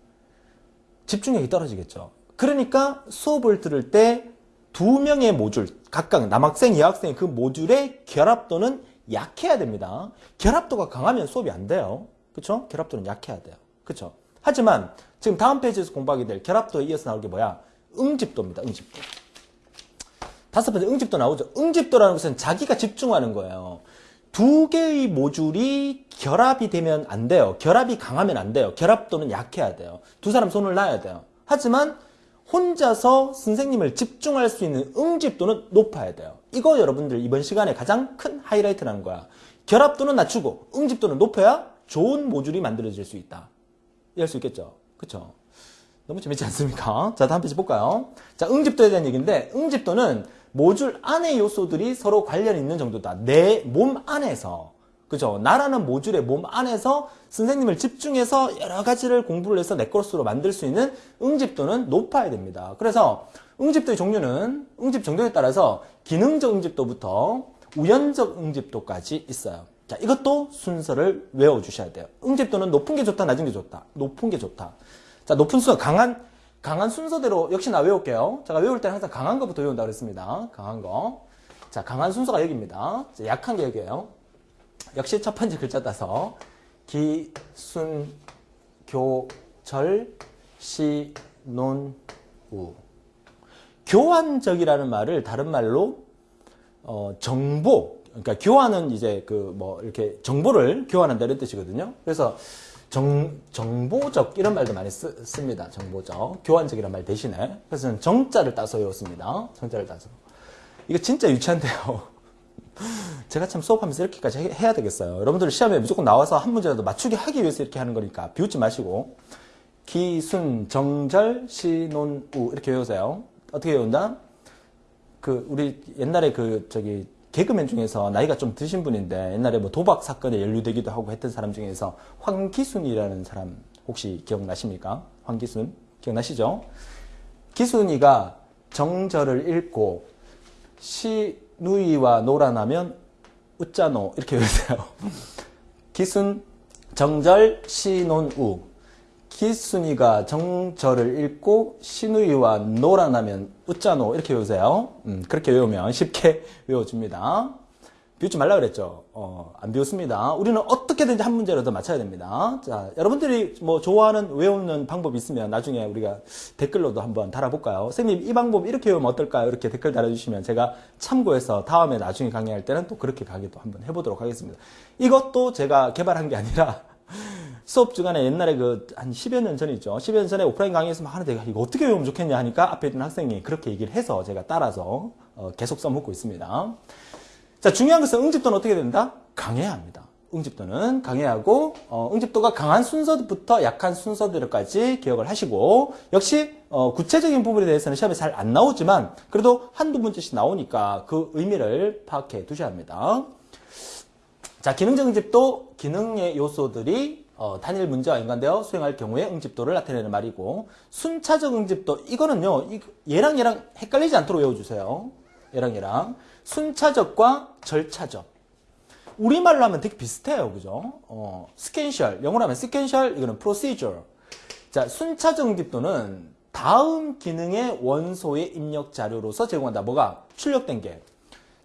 집중력이 떨어지겠죠. 그러니까 수업을 들을 때 두 명의 모듈, 각각 남학생, 여학생의 그 모듈의 결합도는 약해야 됩니다. 결합도가 강하면 수업이 안 돼요. 그쵸? 결합도는 약해야 돼요. 그쵸? 하지만 지금 다음 페이지에서 공부하게 될 결합도에 이어서 나올 게 뭐야? 응집도입니다. 응집도. 다섯 번째 응집도 나오죠. 응집도라는 것은 자기가 집중하는 거예요. 두 개의 모듈이 결합이 되면 안 돼요. 결합이 강하면 안 돼요. 결합도는 약해야 돼요. 두 사람 손을 놔야 돼요. 하지만 혼자서 선생님을 집중할 수 있는 응집도는 높아야 돼요. 이거 여러분들 이번 시간에 가장 큰 하이라이트라는 거야. 결합도는 낮추고 응집도는 높아야 좋은 모듈이 만들어질 수 있다. 이해할 수 있겠죠? 그쵸? 너무 재밌지 않습니까? 자, 다음 페이지 볼까요? 자, 응집도에 대한 얘기인데, 응집도는 모듈 안의 요소들이 서로 관련이 있는 정도다. 내 몸 안에서. 그죠? 나라는 모듈의 몸 안에서 선생님을 집중해서 여러 가지를 공부를 해서 내 것으로 만들 수 있는 응집도는 높아야 됩니다. 그래서 응집도의 종류는 응집 정도에 따라서 기능적 응집도부터 우연적 응집도까지 있어요. 자, 이것도 순서를 외워주셔야 돼요. 응집도는 높은 게 좋다, 낮은 게 좋다. 높은 게 좋다. 자, 높은 순서, 강한, 강한 순서대로 역시나 외울게요. 제가 외울 때는 항상 강한 거부터 외운다고 그랬습니다. 강한 거. 자, 강한 순서가 여기입니다. 자, 약한 게 여기에요. 역시 첫 번째 글자 따서 기, 순, 교, 절, 시, 논, 우. 교환적이라는 말을 다른 말로 어, 정보, 그러니까 교환은 이제 그 뭐 이렇게 정보를 교환한다 이런 뜻이거든요. 그래서 정, 정보적 이런 말도 많이 쓰, 씁니다. 정보적. 교환적이란 말 대신에. 그래서 정자를 따서 외웠습니다. 정자를 따서. 이거 진짜 유치한데요. 제가 참 수업하면서 이렇게까지 해- 해야 되겠어요. 여러분들 시험에 무조건 나와서 한 문제라도 맞추게 하기 위해서 이렇게 하는 거니까 비웃지 마시고 기, 순, 정절, 시, 논, 우 이렇게 외우세요. 어떻게 외운다? 그 우리 옛날에 그 저기 개그맨 중에서 나이가 좀 드신 분인데 옛날에 뭐 도박 사건에 연루되기도 하고 했던 사람 중에서 황기순이라는 사람 혹시 기억나십니까? 황기순 기억나시죠? 기순이가 정절을 읽고 시 누이와 노란하면 웃자노 이렇게 외우세요. 기순 정절 시논우 기순이가 정절을 읽고 신우이와 노란하면 웃자노 이렇게 외우세요. 음, 그렇게 외우면 쉽게 외워집니다. 비웃지 말라 그랬죠. 어, 안 비웃습니다. 우리는 어떻게든지 한 문제라도 맞춰야 됩니다. 자, 여러분들이 뭐 좋아하는 외우는 방법 있으면 나중에 우리가 댓글로도 한번 달아볼까요? 선생님 이 방법 이렇게 외우면 어떨까요? 이렇게 댓글 달아주시면 제가 참고해서 다음에 나중에 강의할 때는 또 그렇게 강의도 한번 해보도록 하겠습니다. 이것도 제가 개발한 게 아니라 수업 주간에 옛날에 그 한 10여 년 전이죠. 10여 년 전에 오프라인 강의에서 막 하는데 이거 어떻게 외우면 좋겠냐 하니까 앞에 있는 학생이 그렇게 얘기를 해서 제가 따라서 어, 계속 써먹고 있습니다. 자, 중요한 것은 응집도는 어떻게 된다? 강해야 합니다. 응집도는 강해야 하고 어, 응집도가 강한 순서부터 약한 순서들까지 기억을 하시고 역시 어, 구체적인 부분에 대해서는 시험에 잘 안 나오지만 그래도 한두 문제씩 나오니까 그 의미를 파악해 두셔야 합니다. 자, 기능적 응집도 기능의 요소들이 어, 단일 문제와 연관되어 수행할 경우에 응집도를 나타내는 말이고 순차적 응집도 이거는요 이- 얘랑 얘랑 헷갈리지 않도록 외워주세요. 얘랑 얘랑 순차적과 절차적 우리말로 하면 되게 비슷해요, 그죠? 어, 스캔셜 영어로 하면 스캔셜 이거는 procedure. 자, 순차적 응집도는 다음 기능의 원소의 입력 자료로서 제공한다. 뭐가 출력된 게.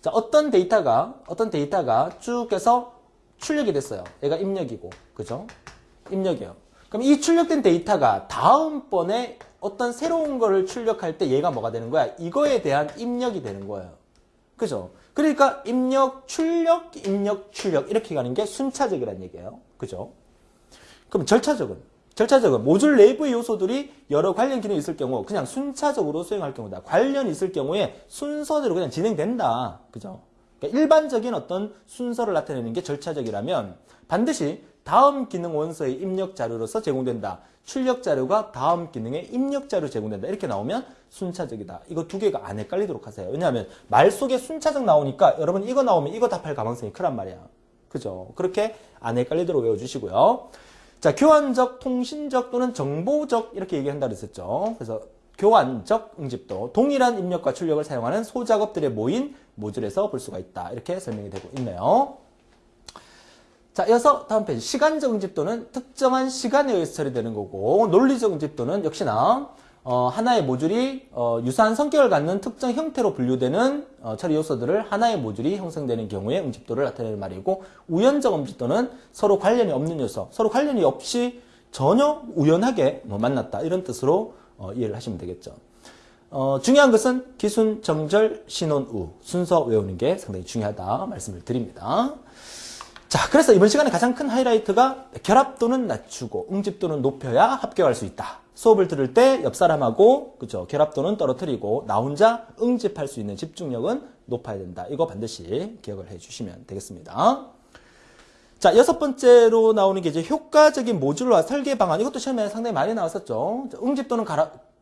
자, 어떤 데이터가, 어떤 데이터가 쭉 해서 출력이 됐어요. 얘가 입력이고, 그죠? 입력이에요. 그럼 이 출력된 데이터가 다음번에 어떤 새로운 거를 출력할 때 얘가 뭐가 되는 거야? 이거에 대한 입력이 되는 거예요. 그죠? 그러니까 입력, 출력, 입력, 출력 이렇게 가는 게 순차적이라는 얘기예요. 그죠? 그럼 절차적은? 절차적은 모듈 내부의 요소들이 여러 관련 기능이 있을 경우 그냥 순차적으로 수행할 경우다. 관련이 있을 경우에 순서대로 그냥 진행된다. 그죠? 그러니까 일반적인 어떤 순서를 나타내는 게 절차적이라면 반드시 다음 기능 원서의 입력 자료로서 제공된다. 출력 자료가 다음 기능의 입력 자료 제공된다. 이렇게 나오면 순차적이다. 이거 두 개가 안 헷갈리도록 하세요. 왜냐하면 말 속에 순차적 나오니까 여러분 이거 나오면 이거 답할 가능성이 크란 말이야. 그죠? 그렇게 안 헷갈리도록 외워주시고요. 자, 교환적, 통신적 또는 정보적 이렇게 얘기한다 그랬었죠. 그래서 교환적 응집도 동일한 입력과 출력을 사용하는 소작업들의 모인 모듈에서 볼 수가 있다. 이렇게 설명이 되고 있네요. 자, 이어서 다음 페이지. 시간적 응집도는 특정한 시간에 의해서 처리되는 거고, 논리적 응집도는 역시나 어, 하나의 모듈이 어, 유사한 성격을 갖는 특정 형태로 분류되는 어, 처리 요소들을 하나의 모듈이 형성되는 경우에 응집도를 나타내는 말이고, 우연적 응집도는 서로 관련이 없는 요소, 서로 관련이 없이 전혀 우연하게 뭐 만났다 이런 뜻으로 어, 이해를 하시면 되겠죠. 어, 중요한 것은 기순, 정절, 신혼, 우 순서 외우는 게 상당히 중요하다 말씀을 드립니다. 자, 그래서 이번 시간에 가장 큰 하이라이트가 결합도는 낮추고 응집도는 높여야 합격할 수 있다. 수업을 들을 때 옆 사람하고 그죠 결합도는 떨어뜨리고 나 혼자 응집할 수 있는 집중력은 높아야 된다. 이거 반드시 기억을 해 주시면 되겠습니다. 자, 여섯 번째로 나오는 게 이제 효과적인 모듈과 설계 방안. 이것도 시험에 상당히 많이 나왔었죠. 응집도는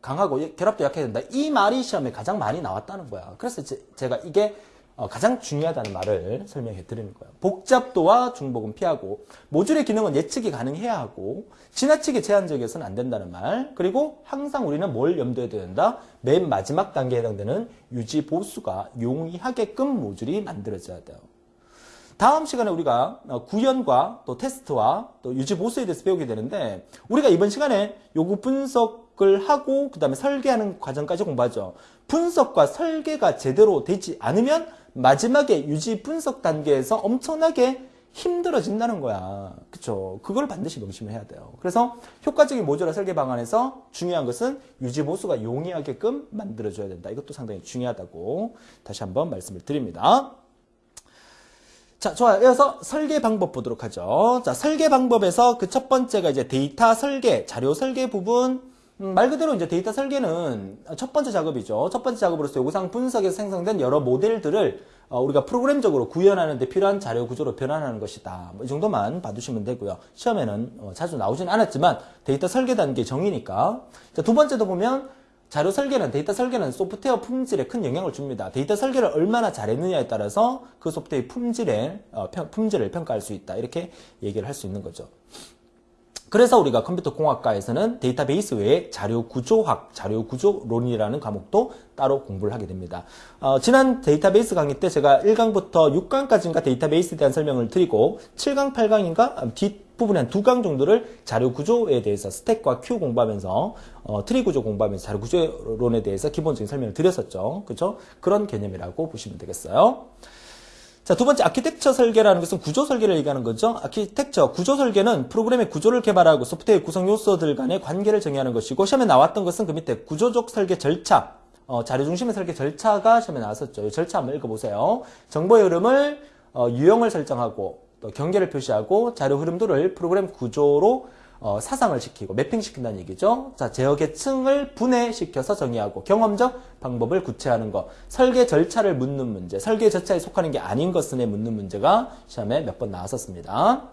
강하고 결합도 약해야 된다. 이 말이 시험에 가장 많이 나왔다는 거야. 그래서 제, 가 이게 어, 가장 중요하다는 말을 설명해 드리는 거예요. 복잡도와 중복은 피하고 모듈의 기능은 예측이 가능해야 하고 지나치게 제한적이어서는 안 된다는 말. 그리고 항상 우리는 뭘 염두에 둬야 된다? 맨 마지막 단계에 해당되는 유지 보수가 용이하게끔 모듈이 만들어져야 돼요. 다음 시간에 우리가 어, 구현과 또 테스트와 또 유지 보수에 대해서 배우게 되는데 우리가 이번 시간에 요구 분석을 하고 그 다음에 설계하는 과정까지 공부하죠. 분석과 설계가 제대로 되지 않으면 마지막에 유지 분석 단계에서 엄청나게 힘들어진다는 거야. 그쵸? 그걸 반드시 명심을 해야 돼요. 그래서 효과적인 모듈화 설계 방안에서 중요한 것은 유지 보수가 용이하게끔 만들어줘야 된다. 이것도 상당히 중요하다고 다시 한번 말씀을 드립니다. 자, 좋아요. 이어서 설계 방법 보도록 하죠. 자, 설계 방법에서 그 첫 번째가 이제 데이터 설계, 자료 설계 부분. 음, 말 그대로 이제 데이터 설계는 첫 번째 작업이죠. 첫 번째 작업으로서 요구사항 분석에서 생성된 여러 모델들을 어, 우리가 프로그램적으로 구현하는 데 필요한 자료 구조로 변환하는 것이다. 뭐 이 정도만 봐두시면 되고요. 시험에는 어, 자주 나오진 않았지만 데이터 설계 단계 정의니까. 자, 두 번째도 보면 자료 설계는 데이터 설계는 소프트웨어 품질에 큰 영향을 줍니다. 데이터 설계를 얼마나 잘했느냐에 따라서 그 소프트웨어의 품질에 어, 평- 품질을 평가할 수 있다. 이렇게 얘기를 할 수 있는 거죠. 그래서 우리가 컴퓨터 공학과에서는 데이터베이스 외에 자료 구조학, 자료 구조론이라는 과목도 따로 공부를 하게 됩니다. 어, 지난 데이터베이스 강의 때 제가 1강부터 6강까지인가 데이터베이스에 대한 설명을 드리고 7강, 8강인가 뒷부분에 한 두 강 정도를 자료 구조에 대해서 스택과 큐 공부하면서 어, 트리 구조 공부하면서 자료 구조론에 대해서 기본적인 설명을 드렸었죠. 그렇죠? 그런 개념이라고 보시면 되겠어요. 자, 두 번째 아키텍처 설계라는 것은 구조 설계를 얘기하는 거죠. 아키텍처, 구조 설계는 프로그램의 구조를 개발하고 소프트웨어 구성 요소들 간의 관계를 정의하는 것이고 시험에 나왔던 것은 그 밑에 구조적 설계 절차, 어, 자료 중심의 설계 절차가 시험에 나왔었죠. 이 절차 한번 읽어보세요. 정보의 흐름을 어, 유형을 설정하고 또 경계를 표시하고 자료 흐름도를 프로그램 구조로 어, 사상을 시키고 매핑시킨다는 얘기죠. 자, 제어 계층을 분해시켜서 정의하고 경험적 방법을 구체화하는 것, 설계 절차를 묻는 문제, 설계 절차에 속하는 게 아닌 것은에 묻는 문제가 시험에 몇 번 나왔었습니다.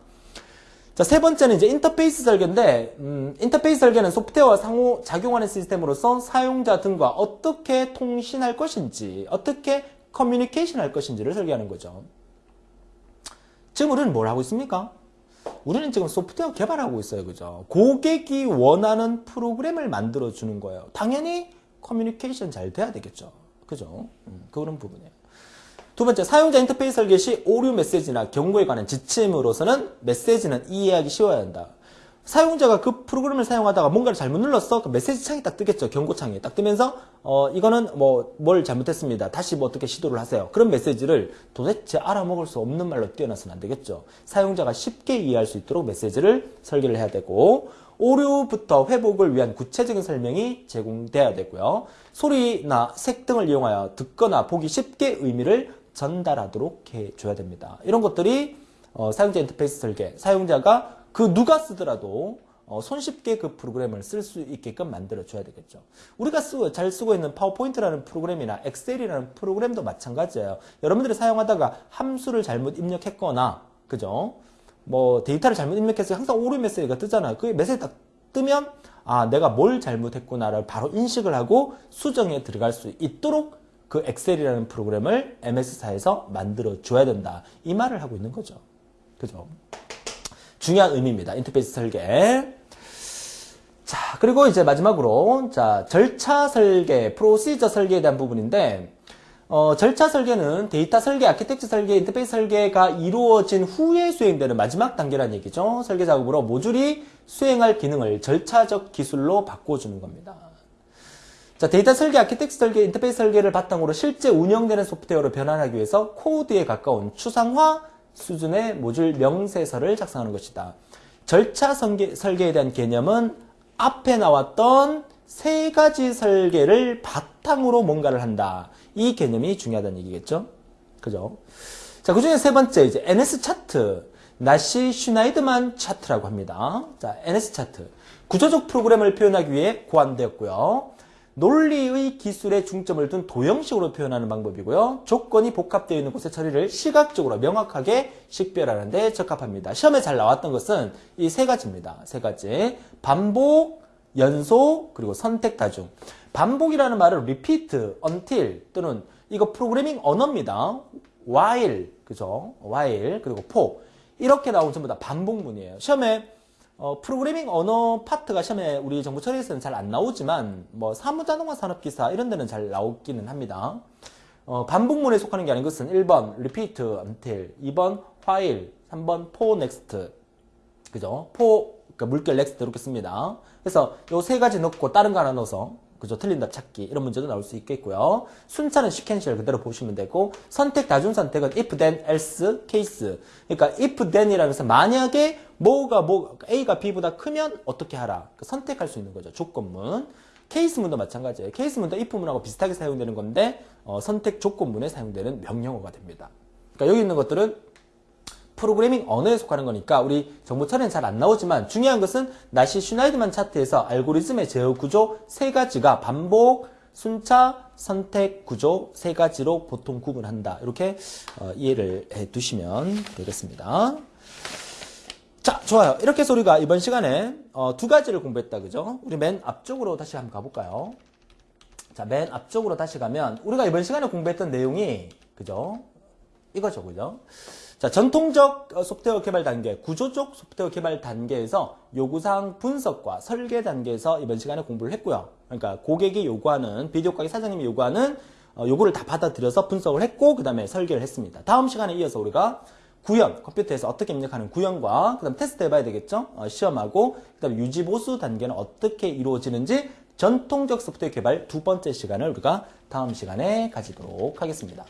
자, 세 번째는 이제 인터페이스 설계인데, 음, 인터페이스 설계는 소프트웨어와 상호 작용하는 시스템으로서 사용자 등과 어떻게 통신할 것인지, 어떻게 커뮤니케이션 할 것인지를 설계하는 거죠. 지금 우리는 뭘 하고 있습니까? 우리는 지금 소프트웨어 개발하고 있어요. 그죠? 고객이 원하는 프로그램을 만들어 주는 거예요. 당연히 커뮤니케이션 잘 돼야 되겠죠. 그죠? 음, 그런 부분이에요. 두 번째, 사용자 인터페이스 설계 시 오류 메시지나 경고에 관한 지침으로서는 메시지는 이해하기 쉬워야 한다. 사용자가 그 프로그램을 사용하다가 뭔가를 잘못 눌렀어? 그 메시지 창이 딱 뜨겠죠. 경고창이 딱 뜨면서 어 이거는 뭐 뭘 잘못했습니다. 다시 뭐 어떻게 시도를 하세요. 그런 메시지를 도대체 알아먹을 수 없는 말로 띄어놔서는 안 되겠죠. 사용자가 쉽게 이해할 수 있도록 메시지를 설계를 해야 되고 오류부터 회복을 위한 구체적인 설명이 제공돼야 되고요. 소리나 색 등을 이용하여 듣거나 보기 쉽게 의미를 전달하도록 해줘야 됩니다. 이런 것들이 어, 사용자 인터페이스 설계, 사용자가 그 누가 쓰더라도 어, 손쉽게 그 프로그램을 쓸 수 있게끔 만들어 줘야 되겠죠. 우리가 쓰고 잘 쓰고 있는 파워포인트라는 프로그램이나 엑셀이라는 프로그램도 마찬가지예요. 여러분들이 사용하다가 함수를 잘못 입력했거나 그죠? 뭐 데이터를 잘못 입력해서 항상 오류 메시지가 뜨잖아요. 그 메시지 딱 뜨면 아 내가 뭘 잘못했구나를 바로 인식을 하고 수정에 들어갈 수 있도록 그 엑셀이라는 프로그램을 MS사에서 만들어 줘야 된다. 이 말을 하고 있는 거죠. 그죠? 중요한 의미입니다. 인터페이스 설계. 자, 그리고 이제 마지막으로, 자, 절차 설계, 프로시저 설계에 대한 부분인데, 어, 절차 설계는 데이터 설계, 아키텍처 설계, 인터페이스 설계가 이루어진 후에 수행되는 마지막 단계라는 얘기죠. 설계 작업으로 모듈이 수행할 기능을 절차적 기술로 바꿔주는 겁니다. 자, 데이터 설계, 아키텍처 설계, 인터페이스 설계를 바탕으로 실제 운영되는 소프트웨어로 변환하기 위해서 코드에 가까운 추상화 수준의 모듈 명세서를 작성하는 것이다. 절차 설계, 설계 에 대한 개념은 앞에 나왔던 세 가지 설계를 바탕으로 뭔가를 한다. 이 개념이 중요하다는 얘기겠죠? 그죠? 자, 그 중에 세 번째, 이제 NS 차트. 나시 슈나이드만 차트라고 합니다. 자, NS 차트. 구조적 프로그램을 표현하기 위해 고안되었고요. 논리의 기술에 중점을 둔 도형식으로 표현하는 방법이고요. 조건이 복합되어 있는 곳의 처리를 시각적으로 명확하게 식별하는 데 적합합니다. 시험에 잘 나왔던 것은 이 세 가지입니다. 세 가지. 반복, 연소, 그리고 선택 다중. 반복이라는 말은 repeat, until 또는 이거 프로그래밍 언어입니다. while, 그죠? while, 그리고 for. 이렇게 나오면 전부 다 반복문이에요. 시험에 어, 프로그래밍 언어 파트가 시험에 우리 정부 처리에서는 잘 안 나오지만 뭐 사무자동화 산업기사 이런 데는 잘 나오기는 합니다. 어, 반복문에 속하는 게 아닌 것은 1번 repeat until, 2번 while, 3번 for next. 그죠? for 그러니까 물결 next 이렇게 씁니다. 그래서 요 세 가지 넣고 다른 거 하나 넣어서 그죠? 틀린 답 찾기 이런 문제도 나올 수 있겠고요. 순차는 시퀀셜 그대로 보시면 되고 선택 다중 선택은 if then else case. 그러니까 if then이라는 것은 만약에 뭐가 뭐 A가 B보다 크면 어떻게 하라. 그 선택할 수 있는 거죠. 조건문. 케이스문도 마찬가지예요. 케이스문도 if문하고 비슷하게 사용되는 건데 어, 선택 조건문에 사용되는 명령어가 됩니다. 그러니까 여기 있는 것들은 프로그래밍 언어에 속하는 거니까 우리 정보 처리는 잘 안 나오지만 중요한 것은 나시 슈나이드만 차트에서 알고리즘의 제어 구조 세 가지가 반복, 순차, 선택 구조 세 가지로 보통 구분한다. 이렇게 어, 이해를 해 두시면 되겠습니다. 자, 좋아요. 이렇게 해서 우리가 이번 시간에 어, 두 가지를 공부했다. 그죠? 우리 맨 앞쪽으로 다시 한번 가볼까요? 자, 맨 앞쪽으로 다시 가면 우리가 이번 시간에 공부했던 내용이 그죠? 이거죠. 그죠? 자, 전통적 어, 소프트웨어 개발 단계, 구조적 소프트웨어 개발 단계에서 요구사항 분석과 설계 단계에서 이번 시간에 공부를 했고요. 그러니까 고객이 요구하는, 비디오 가게 사장님이 요구하는 어, 요구를 다 받아들여서 분석을 했고, 그 다음에 설계를 했습니다. 다음 시간에 이어서 우리가 구현, 컴퓨터에서 어떻게 입력하는 구현과, 그 다음 테스트 해봐야 되겠죠? 어, 시험하고, 그 다음 유지 보수 단계는 어떻게 이루어지는지 전통적 소프트웨어 개발 두 번째 시간을 우리가 다음 시간에 가지도록 하겠습니다.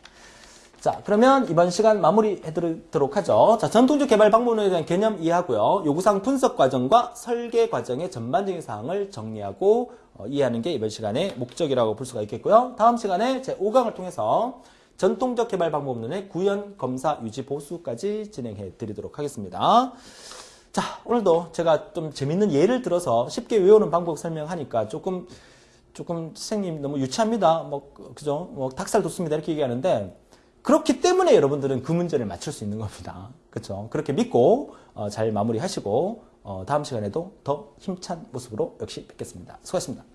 자, 그러면 이번 시간 마무리 해드리도록 하죠. 자, 전통적 개발 방법론에 대한 개념 이해하고요. 요구사항 분석 과정과 설계 과정의 전반적인 사항을 정리하고 어, 이해하는 게 이번 시간의 목적이라고 볼 수가 있겠고요. 다음 시간에 제 5강을 통해서 전통적 개발 방법론의 구현, 검사, 유지, 보수까지 진행해 드리도록 하겠습니다. 자, 오늘도 제가 좀 재밌는 예를 들어서 쉽게 외우는 방법 설명하니까 조금 조금 선생님 너무 유치합니다. 뭐 그죠? 뭐 닭살 돋습니다. 이렇게 얘기하는데 그렇기 때문에 여러분들은 그 문제를 맞출 수 있는 겁니다. 그렇죠? 그렇게 믿고 어, 잘 마무리하시고 어, 다음 시간에도 더 힘찬 모습으로 역시 뵙겠습니다. 수고하셨습니다.